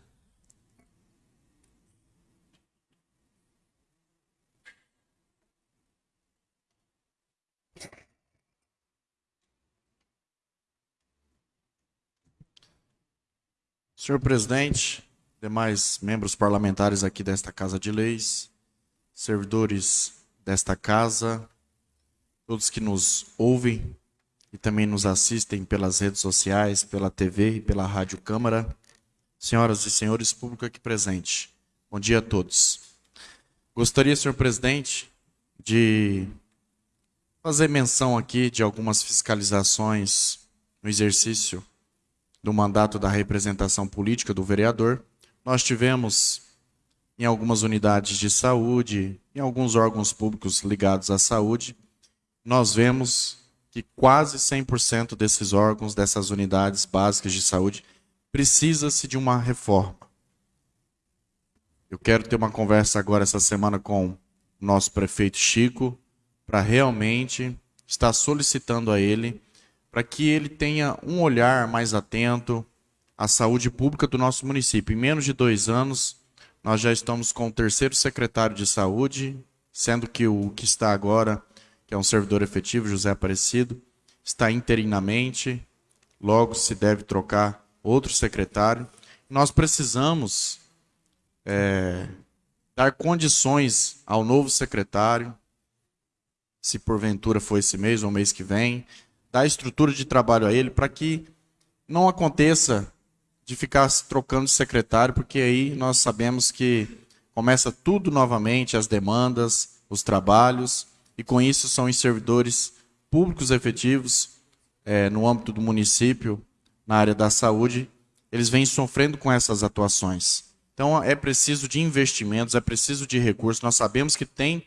Senhor presidente, demais membros parlamentares aqui desta Casa de Leis, servidores desta casa, todos que nos ouvem e também nos assistem pelas redes sociais, pela TV e pela Rádio Câmara, senhoras e senhores, público aqui presente, bom dia a todos. Gostaria, senhor presidente, de fazer menção aqui de algumas fiscalizações no exercício do mandato da representação política do vereador. Nós tivemos em algumas unidades de saúde, em alguns órgãos públicos ligados à saúde, nós vemos que quase 100% desses órgãos, dessas unidades básicas de saúde, precisa-se de uma reforma. Eu quero ter uma conversa agora essa semana com o nosso prefeito Chico, para realmente estar solicitando a ele para que ele tenha um olhar mais atento à saúde pública do nosso município. Em menos de dois anos, nós já estamos com o terceiro secretário de saúde, sendo que o que está agora, que é um servidor efetivo, José Aparecido, está interinamente, logo se deve trocar outro secretário. Nós precisamos é, dar condições ao novo secretário, se porventura for esse mês ou mês que vem, dar estrutura de trabalho a ele para que não aconteça de ficar trocando de secretário, porque aí nós sabemos que começa tudo novamente, as demandas, os trabalhos, e com isso são os servidores públicos efetivos é, no âmbito do município, na área da saúde, eles vêm sofrendo com essas atuações. Então é preciso de investimentos, é preciso de recursos. Nós sabemos que tem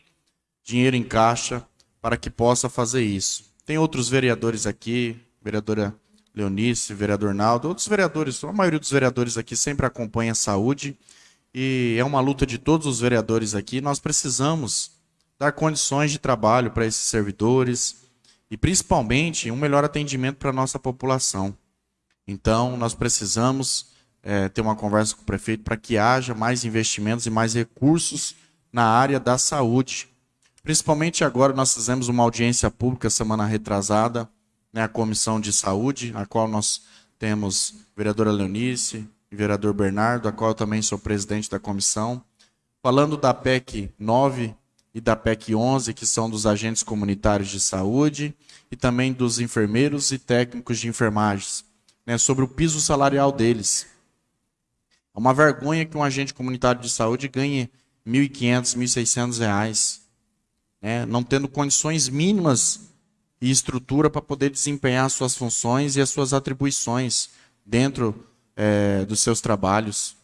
dinheiro em caixa para que possa fazer isso. Tem outros vereadores aqui, vereadora Leonice, vereador Naldo, outros vereadores, a maioria dos vereadores aqui sempre acompanha a saúde e é uma luta de todos os vereadores aqui. Nós precisamos dar condições de trabalho para esses servidores e principalmente um melhor atendimento para a nossa população. Então, nós precisamos é, ter uma conversa com o prefeito para que haja mais investimentos e mais recursos na área da saúde. Principalmente agora nós fizemos uma audiência pública semana retrasada, né, a Comissão de Saúde, a qual nós temos vereadora Leonice e vereador Bernardo, a qual eu também sou presidente da comissão, falando da PEC 9 e da PEC 11, que são dos agentes comunitários de saúde, e também dos enfermeiros e técnicos de enfermagem, né, sobre o piso salarial deles. É uma vergonha que um agente comunitário de saúde ganhe R$ 1.500, R$ 1.600 né, não tendo condições mínimas e estrutura para poder desempenhar as suas funções e as suas atribuições dentro é, dos seus trabalhos.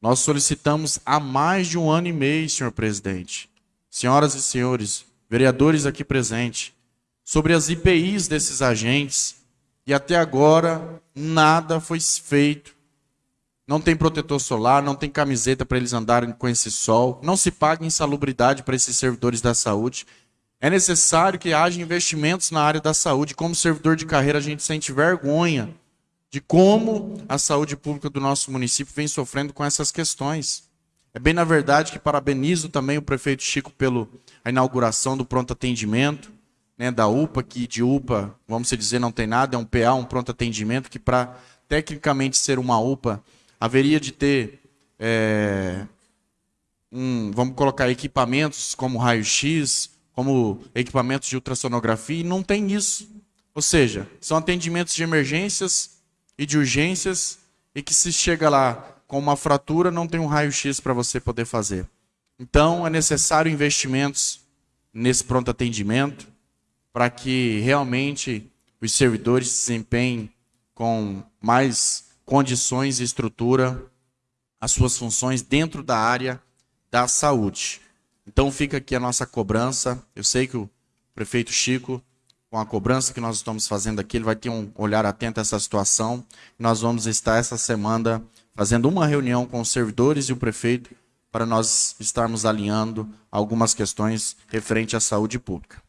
Nós solicitamos há mais de um ano e meio, senhor presidente, senhoras e senhores, vereadores aqui presentes, sobre as IPIs desses agentes, e até agora nada foi feito não tem protetor solar, não tem camiseta para eles andarem com esse sol, não se paga insalubridade para esses servidores da saúde. É necessário que haja investimentos na área da saúde. Como servidor de carreira, a gente sente vergonha de como a saúde pública do nosso município vem sofrendo com essas questões. É bem na verdade que parabenizo também o prefeito Chico pela inauguração do pronto atendimento, né, da UPA, que de UPA, vamos dizer, não tem nada, é um PA, um pronto atendimento, que para tecnicamente ser uma UPA, haveria de ter, é, um, vamos colocar equipamentos como raio-x, como equipamentos de ultrassonografia, e não tem isso. Ou seja, são atendimentos de emergências e de urgências, e que se chega lá com uma fratura, não tem um raio-x para você poder fazer. Então, é necessário investimentos nesse pronto atendimento para que realmente os servidores se desempenhem com mais condições e estrutura as suas funções dentro da área da saúde. Então fica aqui a nossa cobrança. Eu sei que o prefeito Chico, com a cobrança que nós estamos fazendo aqui, ele vai ter um olhar atento a essa situação. Nós vamos estar essa semana fazendo uma reunião com os servidores e o prefeito para nós estarmos alinhando algumas questões referente à saúde pública.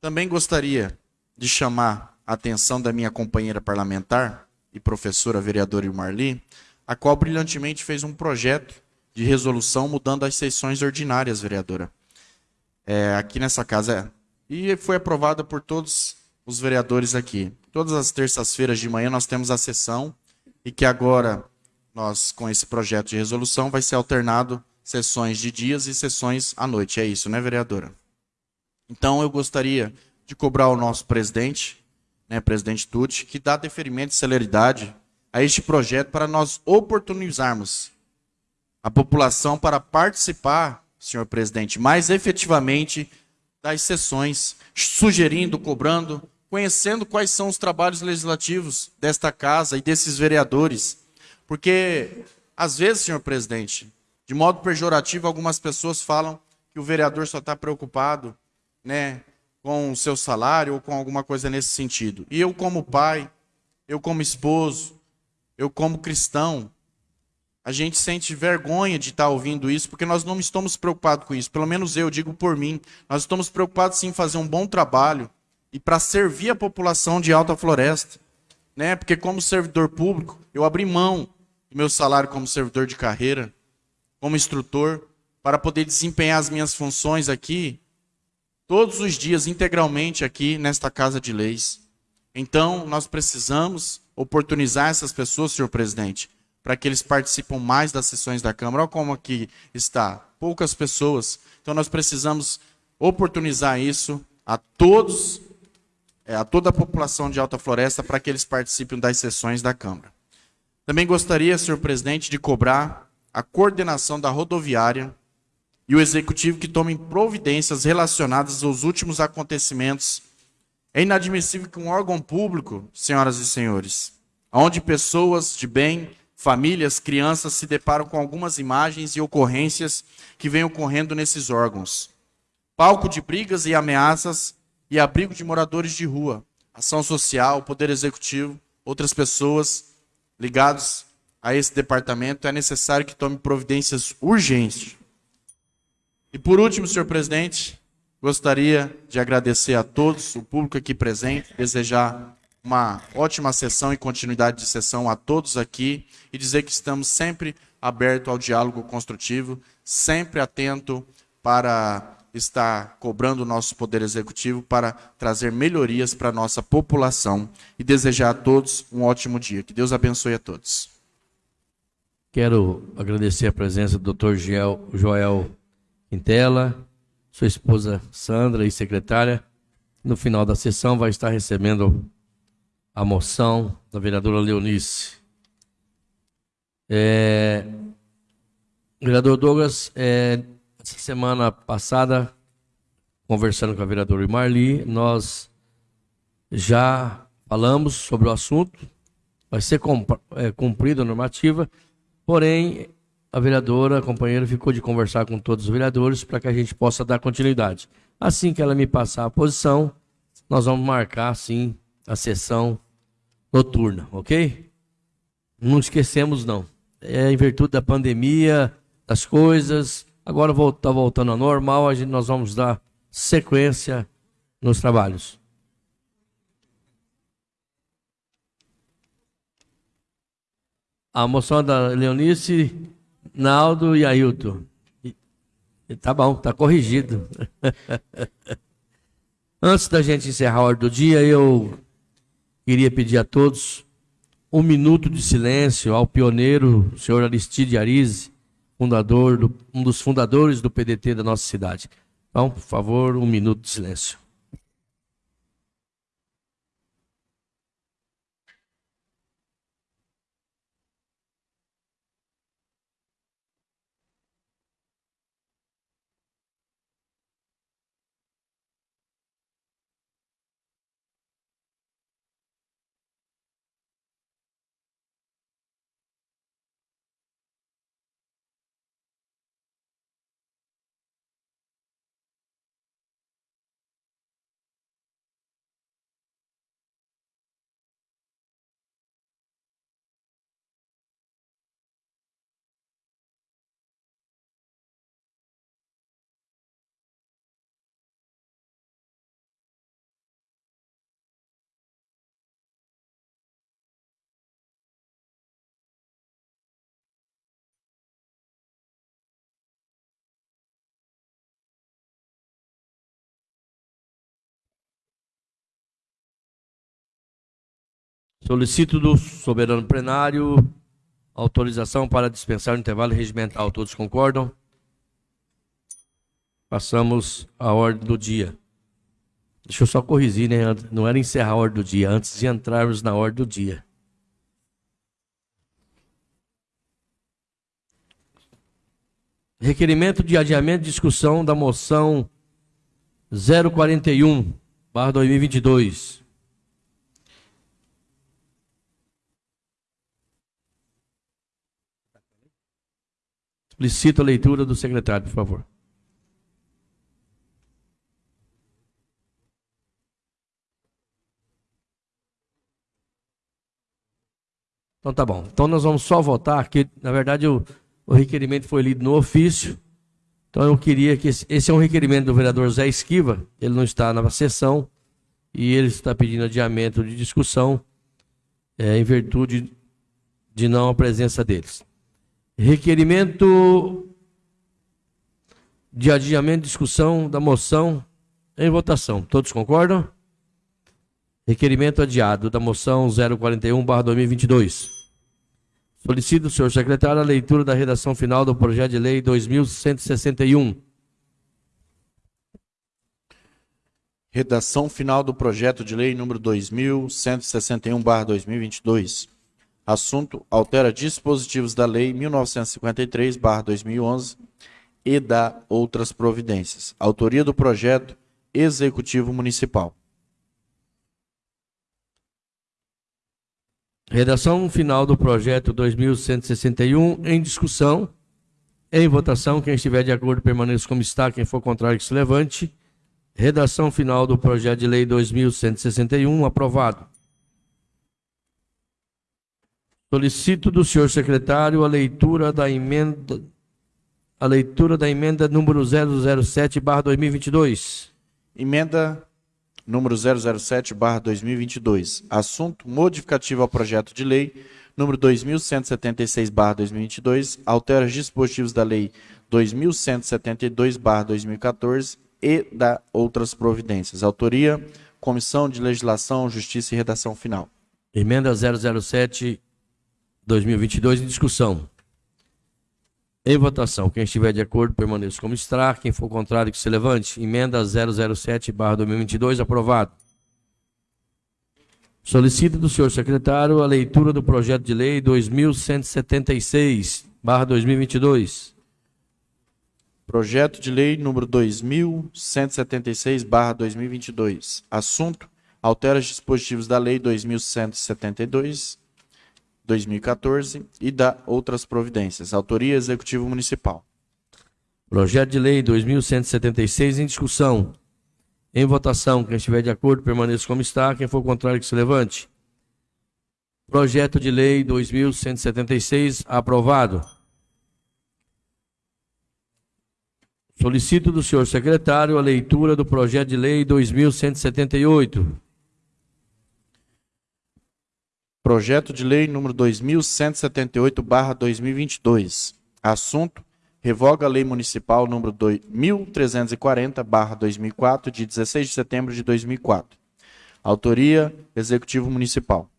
Também gostaria de chamar a atenção da minha companheira parlamentar e professora vereadora Marli, a qual brilhantemente fez um projeto de resolução mudando as sessões ordinárias, vereadora. É, aqui nessa casa. E foi aprovada por todos os vereadores aqui. Todas as terças-feiras de manhã nós temos a sessão e que agora nós, com esse projeto de resolução, vai ser alternado sessões de dias e sessões à noite. É isso, né, vereadora? Então eu gostaria de cobrar o nosso presidente, né, presidente Tucci, que dá deferimento e celeridade a este projeto para nós oportunizarmos a população para participar, senhor presidente, mais efetivamente das sessões, sugerindo, cobrando, conhecendo quais são os trabalhos legislativos desta casa e desses vereadores. Porque, às vezes, senhor presidente, de modo pejorativo, algumas pessoas falam que o vereador só está preocupado né, com o seu salário ou com alguma coisa nesse sentido. E eu, como pai, eu, como esposo, eu, como cristão, a gente sente vergonha de estar ouvindo isso, porque nós não estamos preocupados com isso. Pelo menos eu digo por mim. Nós estamos preocupados sim em fazer um bom trabalho e para servir a população de Alta Floresta. Né? Porque como servidor público, eu abri mão do meu salário como servidor de carreira, como instrutor, para poder desempenhar as minhas funções aqui, todos os dias, integralmente aqui nesta Casa de Leis. Então, nós precisamos oportunizar essas pessoas, senhor presidente, para que eles participem mais das sessões da Câmara. Olha como aqui está, poucas pessoas. Então nós precisamos oportunizar isso a todos, é, a toda a população de Alta Floresta para que eles participem das sessões da Câmara. Também gostaria, senhor presidente, de cobrar a coordenação da rodoviária e o executivo que tomem providências relacionadas aos últimos acontecimentos. É inadmissível que um órgão público, senhoras e senhores, onde pessoas de bem famílias, crianças se deparam com algumas imagens e ocorrências que vêm ocorrendo nesses órgãos. Palco de brigas e ameaças e abrigo de moradores de rua, ação social, poder executivo, outras pessoas ligadas a esse departamento, é necessário que tome providências urgentes. E por último, senhor presidente, gostaria de agradecer a todos, o público aqui presente, desejar uma ótima sessão e continuidade de sessão a todos aqui e dizer que estamos sempre abertos ao diálogo construtivo, sempre atento para estar cobrando o nosso poder executivo para trazer melhorias para a nossa população e desejar a todos um ótimo dia. Que Deus abençoe a todos. Quero agradecer a presença do Dr. Joel Quintela, sua esposa Sandra e secretária. No final da sessão vai estar recebendo a moção da vereadora Leonice. É, vereador Douglas, é, essa semana passada, conversando com a vereadora Marli, nós já falamos sobre o assunto, vai ser é, cumprida a normativa, porém, a vereadora, a companheira, ficou de conversar com todos os vereadores para que a gente possa dar continuidade. Assim que ela me passar a posição, nós vamos marcar, sim, a sessão noturna, ok? Não esquecemos, não. É em virtude da pandemia, das coisas, agora está voltando ao normal, a gente, nós vamos dar sequência nos trabalhos. A moção da Leonice, Naldo e Ailton. Tá bom, tá corrigido. Antes da gente encerrar a ordem do dia, eu Queria pedir a todos um minuto de silêncio ao pioneiro, senhor Aristide Arize, fundador do, um dos fundadores do PDT da nossa cidade. Então, por favor, um minuto de silêncio. Solicito do soberano plenário autorização para dispensar o intervalo regimental. Todos concordam? Passamos à ordem do dia. Deixa eu só corrigir, né? Não era encerrar a ordem do dia, antes de entrarmos na ordem do dia. Requerimento de adiamento de discussão da moção 041, barra 2022. Solicito a leitura do secretário, por favor. Então tá bom. Então nós vamos só votar, que na verdade o, o requerimento foi lido no ofício. Então eu queria que esse, esse, é um requerimento do vereador Zé Esquiva, ele não está na sessão e ele está pedindo adiamento de discussão é, em virtude de não a presença deles. Requerimento de adiamento de discussão da moção em votação. Todos concordam? Requerimento adiado da moção 041/2022. Solicito, senhor secretário, a leitura da redação final do projeto de lei 2161. Redação final do projeto de lei número 2161/2022. Assunto: altera dispositivos da lei 1953/2011 e da outras providências. Autoria do projeto Executivo Municipal. Redação final do projeto 2161 em discussão. Em votação, quem estiver de acordo permaneça como está, quem for contrário que se levante. Redação final do projeto de lei 2161 aprovado. Solicito do senhor secretário a leitura da emenda a leitura da emenda número 007/2022. Emenda número 007/2022. Assunto modificativo ao projeto de lei número 2176/2022, altera os dispositivos da lei 2172/2014 e da outras providências. Autoria: Comissão de Legislação, Justiça e Redação Final. Emenda 007 2022 em discussão. Em votação, quem estiver de acordo, permaneça como está. Quem for contrário, que se levante. Emenda 007-2022, aprovado. Solicito do senhor secretário a leitura do projeto de lei 2176-2022. Projeto de lei número 2176-2022. Assunto: altera os dispositivos da lei 2172 2014 e da outras providências. Autoria Executivo Municipal. Projeto de Lei 2176 em discussão. Em votação, quem estiver de acordo, permaneça como está. Quem for contrário, que se levante. Projeto de Lei 2176 aprovado. Solicito do senhor secretário a leitura do projeto de lei 2178. Projeto de Lei número 2178/2022. Assunto: revoga a Lei Municipal número 1340/2004 de 16 de setembro de 2004. Autoria: Executivo Municipal.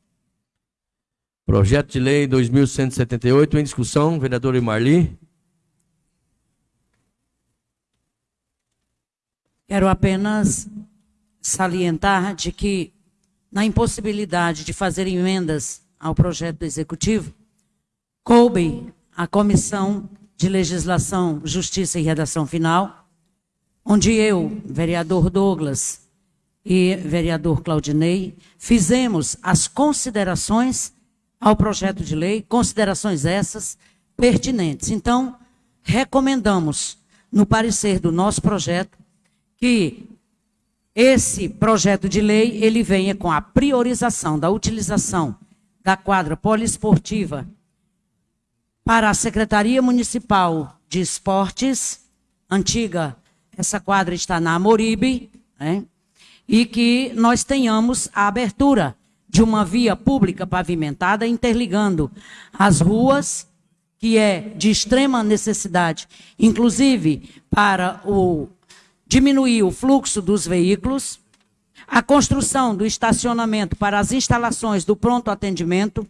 Projeto de Lei 2178 em discussão, vereador Marli. Quero apenas salientar de que na impossibilidade de fazer emendas ao projeto do Executivo, coube a Comissão de Legislação, Justiça e Redação Final, onde eu, vereador Douglas e vereador Claudinei, fizemos as considerações ao projeto de lei, considerações essas pertinentes. Então, recomendamos, no parecer do nosso projeto, que esse projeto de lei ele venha com a priorização da utilização da quadra poliesportiva para a Secretaria Municipal de Esportes, antiga, essa quadra está na Amoribe, né? e que nós tenhamos a abertura de uma via pública pavimentada interligando as ruas, que é de extrema necessidade, inclusive para o diminuir o fluxo dos veículos, A construção do estacionamento para as instalações do pronto atendimento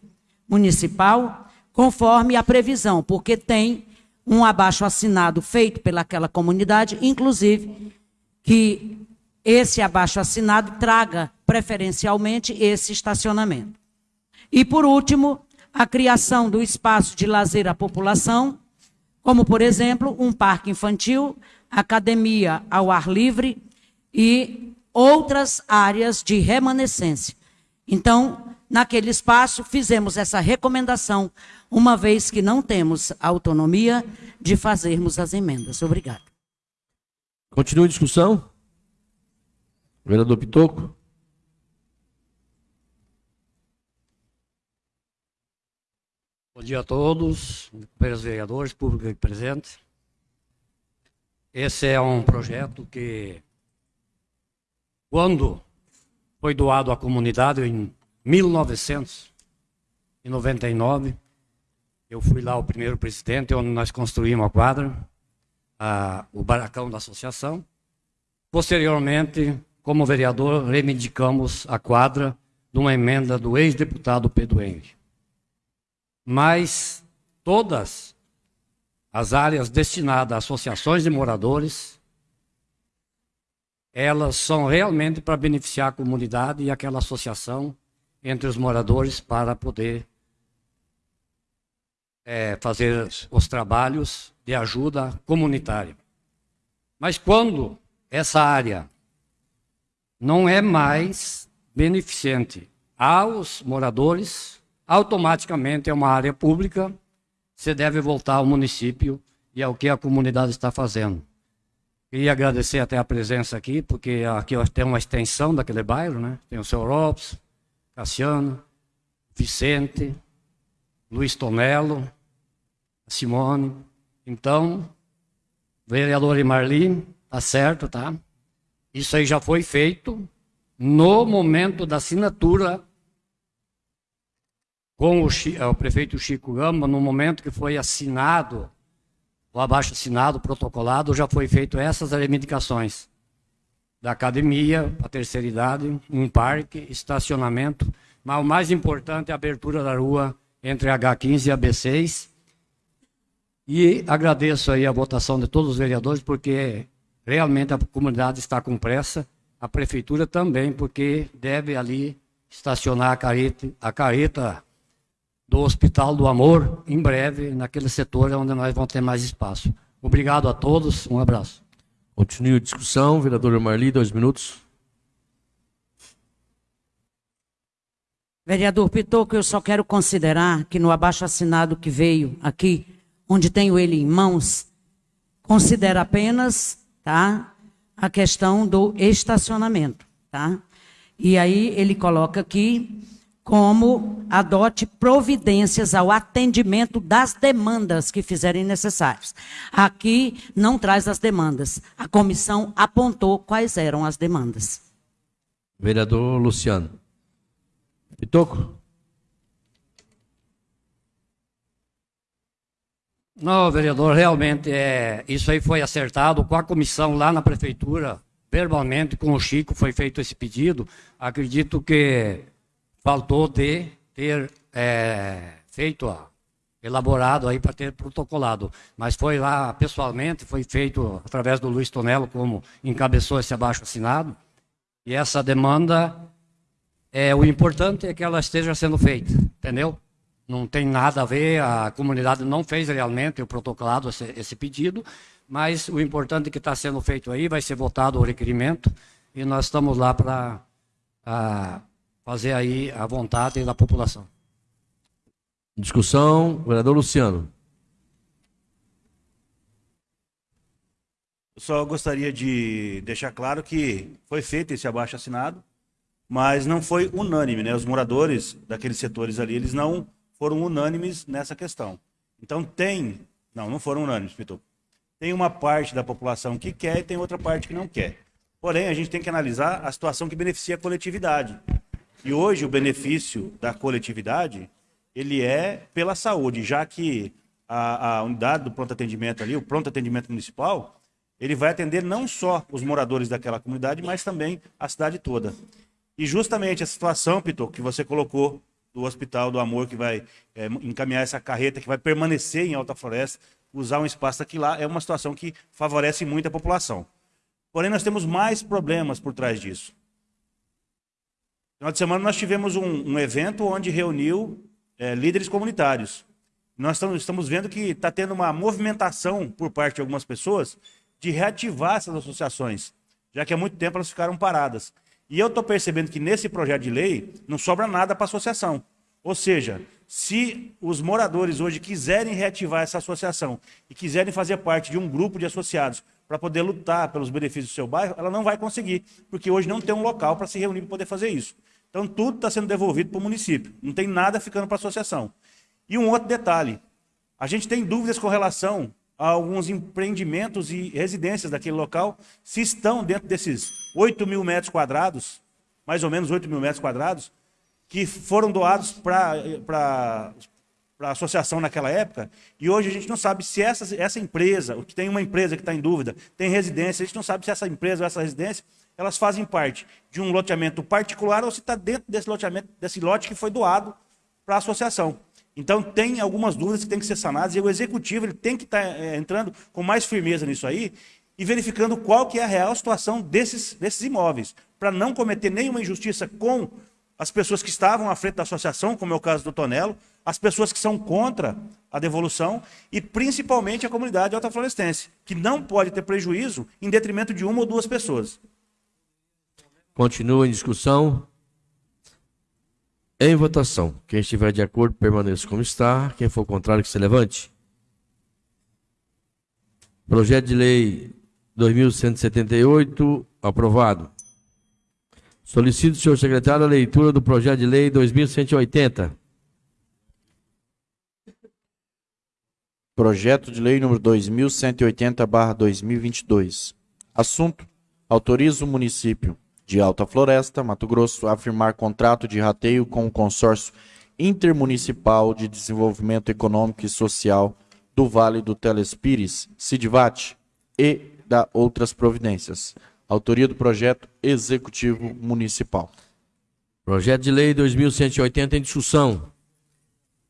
municipal, conforme a previsão, porque tem um abaixo assinado feito pelaquela comunidade, inclusive que esse abaixo assinado traga preferencialmente esse estacionamento. E por último, a criação do espaço de lazer à população, como por exemplo, um parque infantil, academia ao ar livre e outras áreas de remanescência. Então, naquele espaço, fizemos essa recomendação, uma vez que não temos autonomia de fazermos as emendas. Obrigado. Continua a discussão? Vereador Pitoco? Bom dia a todos, companheiros vereadores, público aqui presente. Esse é um projeto que, quando foi doado à comunidade em 1999, eu fui lá o primeiro presidente, onde nós construímos a quadra, a, o barracão da associação. Posteriormente, como vereador, reivindicamos a quadra de uma emenda do ex-deputado Pedro Henrique. Mas todas as áreas destinadas a associações de moradores, elas são realmente para beneficiar a comunidade e aquela associação entre os moradores para poder é, fazer os trabalhos de ajuda comunitária. Mas quando essa área não é mais beneficente aos moradores, automaticamente é uma área pública, você deve voltar ao município e ao que a comunidade está fazendo. Queria agradecer até a presença aqui, porque aqui tem uma extensão daquele bairro, né? Tem o seu Robson, Cassiano, Vicente, Luiz Tonello, Simone. Então, vereador Marli, tá certo, tá? Isso aí já foi feito no momento da assinatura com o, é, o, prefeito Chico Gama, no momento que foi assinado, o abaixo assinado, protocolado, já foi feito essas reivindicações da academia, a terceira idade, um parque, estacionamento, mas o mais importante é a abertura da rua entre H15 e AB6. E agradeço aí a votação de todos os vereadores, porque realmente a comunidade está com pressa, a prefeitura também, porque deve ali estacionar a careta, a careta do Hospital do Amor em breve, naquele setor onde nós vamos ter mais espaço. Obrigado a todos, um abraço. Continue a discussão, vereador Marli, dois minutos. Vereador Pitoco, eu só quero considerar que no abaixo assinado que veio aqui, onde tenho ele em mãos, considera apenas tá? A questão do estacionamento, tá? E aí ele coloca aqui como adote providências ao atendimento das demandas que fizerem necessárias. Aqui não traz as demandas. A comissão apontou quais eram as demandas. Vereador Luciano. Pitoco. Não, vereador, realmente é, isso aí foi acertado com a comissão lá na prefeitura, verbalmente com o Chico foi feito esse pedido. Acredito que faltou de ter é, feito, ó, elaborado aí para ter protocolado. Mas foi lá pessoalmente, foi feito através do Luiz Tonello, como encabeçou esse abaixo assinado. E essa demanda, é, o importante é que ela esteja sendo feita, entendeu? não tem nada a ver, a comunidade não fez realmente o protocolado esse, esse pedido, mas o importante é que está sendo feito aí, vai ser votado o requerimento e nós estamos lá para fazer aí a vontade da população. Discussão, vereador Luciano. Eu só gostaria de deixar claro que foi feito esse abaixo assinado, mas não foi unânime, né? Os moradores daqueles setores ali, eles não foram unânimes nessa questão. Então tem, não, não foram unânimes, Pitu. Tem uma parte da população que quer e tem outra parte que não quer. Porém, a gente tem que analisar a situação que beneficia a coletividade. E hoje o benefício da coletividade, ele é pela saúde, já que a, a unidade do pronto atendimento ali, o pronto atendimento municipal, ele vai atender não só os moradores daquela comunidade, mas também a cidade toda. E justamente a situação, Pito, que você colocou do Hospital do Amor, que vai é, encaminhar essa carreta, que vai permanecer em Alta Floresta, usar um espaço aqui lá, é uma situação que favorece muito a população. Porém, nós temos mais problemas por trás disso. Final de semana, nós tivemos um, um evento onde reuniu é, líderes comunitários. Nós estamos, vendo que está tendo uma movimentação por parte de algumas pessoas de reativar essas associações, já que há muito tempo elas ficaram paradas. E eu estou percebendo que nesse projeto de lei não sobra nada para a associação. Ou seja, se os moradores hoje quiserem reativar essa associação e quiserem fazer parte de um grupo de associados para poder lutar pelos benefícios do seu bairro, ela não vai conseguir, porque hoje não tem um local para se reunir para poder fazer isso. Então tudo está sendo devolvido para o município, não tem nada ficando para a associação. E um outro detalhe, a gente tem dúvidas com relação a alguns empreendimentos e residências daquele local, se estão dentro desses 8 mil metros quadrados, mais ou menos 8 mil metros quadrados, que foram doados para a associação naquela época, e hoje a gente não sabe se essa, essa empresa, que tem uma empresa que está em dúvida, tem residência, a gente não sabe se essa empresa ou essa residência, elas fazem parte de um loteamento particular ou se está dentro desse loteamento, desse lote que foi doado para a associação. Então tem algumas dúvidas que têm que ser sanadas e o executivo ele tem que estar tá, é, entrando com mais firmeza nisso aí e verificando qual que é a real situação desses, desses imóveis, para não cometer nenhuma injustiça com as pessoas que estavam à frente da associação, como é o caso do Tonelo, as pessoas que são contra a devolução e principalmente a comunidade altaflorestense, que não pode ter prejuízo em detrimento de uma ou duas pessoas. Continua em discussão. Em votação. Quem estiver de acordo, permaneça como está. Quem for contrário, que se levante. Projeto de lei 2178, aprovado. Solicito, senhor secretário, a leitura do projeto de lei 2180. Projeto de lei número 2180/2022. Assunto: autoriza o município de Alta Floresta, Mato Grosso, a firmar contrato de rateio com o Consórcio Intermunicipal de Desenvolvimento Econômico e Social do Vale do Telespires, Sidvat, e da outras providências. Autoria do projeto executivo municipal. Projeto de lei 2180 em discussão.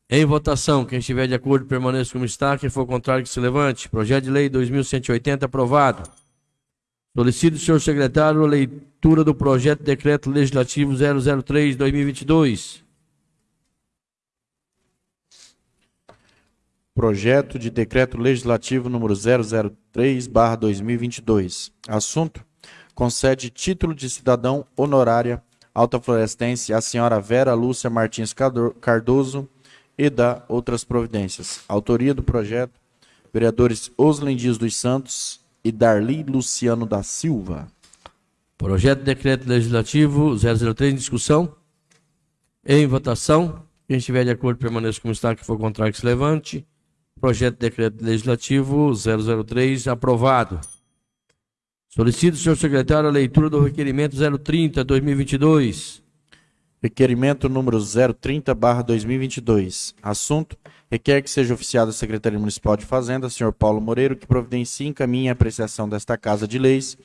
Em votação, quem estiver de acordo permaneça como está, quem for contrário que se levante. Projeto de lei 2180 aprovado. Solicito, senhor secretário, a leitura do projeto de decreto legislativo 003-2022. Projeto de decreto legislativo número 003/2022. Assunto: concede título de cidadão honorária alta florestense à senhora Vera Lúcia Martins Cardoso e da outras providências. Autoria do projeto: vereadores Oslen Dias dos Santos, e Darli Luciano da Silva. Projeto de Decreto Legislativo 003 em discussão. Em votação. Quem estiver de acordo permaneça como está, que for contrário que se levante. Projeto de Decreto Legislativo 003 aprovado. Solicito, senhor secretário, a leitura do requerimento 030-2022. Requerimento número 030-2022. Assunto: requer que seja oficiado a Secretaria Municipal de Fazenda, senhor Paulo Moreiro, que providencie e encaminhe a apreciação desta Casa de Leis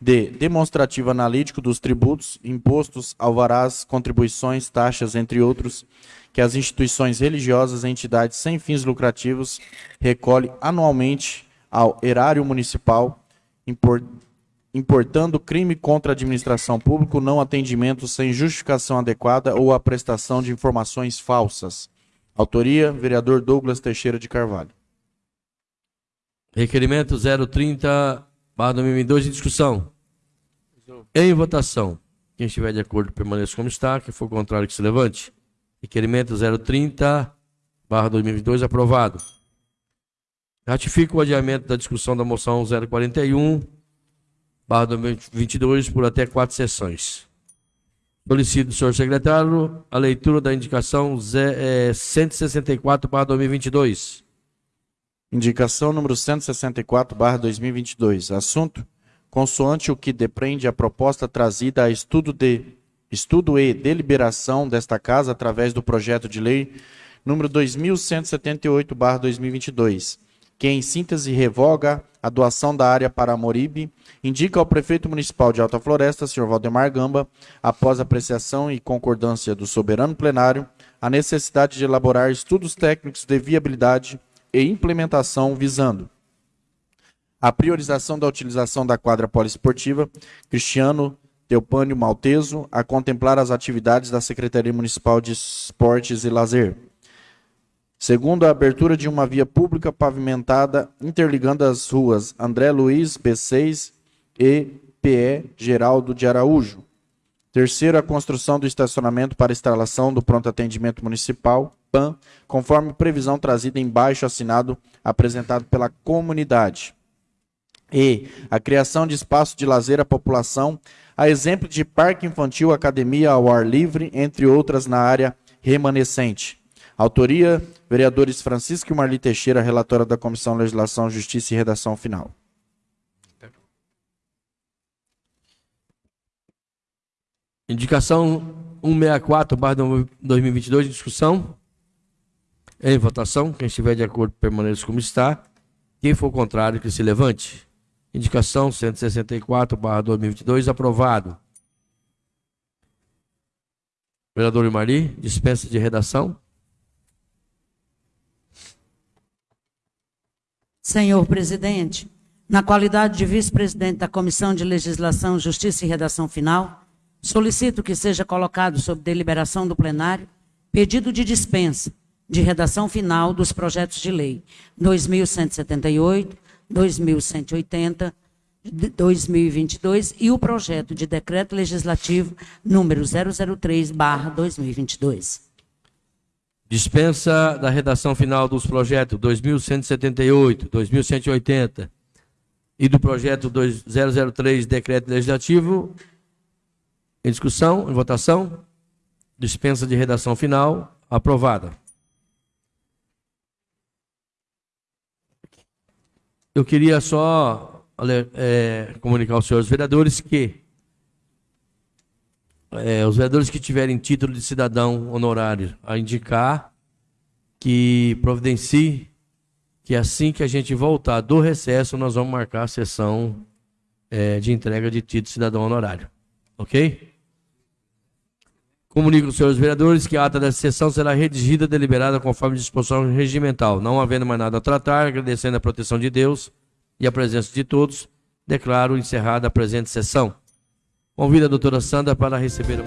de demonstrativo analítico dos tributos, impostos, alvarás, contribuições, taxas, entre outros, que as instituições religiosas e entidades sem fins lucrativos recolhem anualmente ao erário municipal, importando crime contra a administração pública, não atendimento sem justificação adequada ou a prestação de informações falsas. Autoria, vereador Douglas Teixeira de Carvalho. Requerimento 030, barra 2022, em discussão. Em votação. Quem estiver de acordo, permaneça como está. Quem for contrário, que se levante. Requerimento 030, barra 2022, aprovado. Ratifico o adiamento da discussão da moção 041, barra 2022 por até quatro sessões. Solicito, senhor secretário, a leitura da indicação é, 164, barra 2022. Indicação número 164, barra 2022. Assunto, consoante o que depreende a proposta trazida a estudo, de, estudo e deliberação desta Casa através do projeto de lei número 2178, barra 2022, que em síntese revoga a doação da área para Moribe, indica ao prefeito municipal de Alta Floresta, senhor Valdemar Gamba, após apreciação e concordância do soberano plenário, a necessidade de elaborar estudos técnicos de viabilidade e implementação visando a priorização da utilização da quadra poliesportiva Cristiano Teopânio Malteso a contemplar as atividades da Secretaria Municipal de Esportes e Lazer. Segundo, a abertura de uma via pública pavimentada interligando as ruas André Luiz B6 e PE Geraldo de Araújo. Terceiro, a construção do estacionamento para instalação do pronto atendimento municipal, PAN, conforme previsão trazida em baixo assinado apresentado pela comunidade. E a criação de espaço de lazer à população, a exemplo de parque infantil, academia ao ar livre, entre outras na área remanescente. Autoria, vereadores Francisco e Marli Teixeira, relatora da Comissão Legislação, Justiça e Redação Final. Indicação 164, barra 2022, discussão. Em votação, quem estiver de acordo permaneça como está. Quem for contrário, que se levante. Indicação 164, barra 2022, aprovado. Vereador Marli, dispensa de redação. Senhor presidente, na qualidade de vice-presidente da Comissão de Legislação, Justiça e Redação Final, solicito que seja colocado sob deliberação do plenário pedido de dispensa de redação final dos projetos de lei 2178, 2180, 2022 e o projeto de decreto legislativo número 003/2022. Dispensa da redação final dos projetos 2178, 2180 e do projeto 003, decreto legislativo. Em discussão, em votação. Dispensa de redação final. Aprovada. Eu queria só é, comunicar aos senhores vereadores que é, os vereadores que tiverem título de cidadão honorário a indicar que providencie que assim que a gente voltar do recesso, nós vamos marcar a sessão é, de entrega de título de cidadão honorário. Ok? Comunico aos senhores vereadores que a ata dessa sessão será redigida e deliberada conforme disposição regimental. Não havendo mais nada a tratar, agradecendo a proteção de Deus e a presença de todos, declaro encerrada a presente sessão. Convido a doutora Sandra para receber.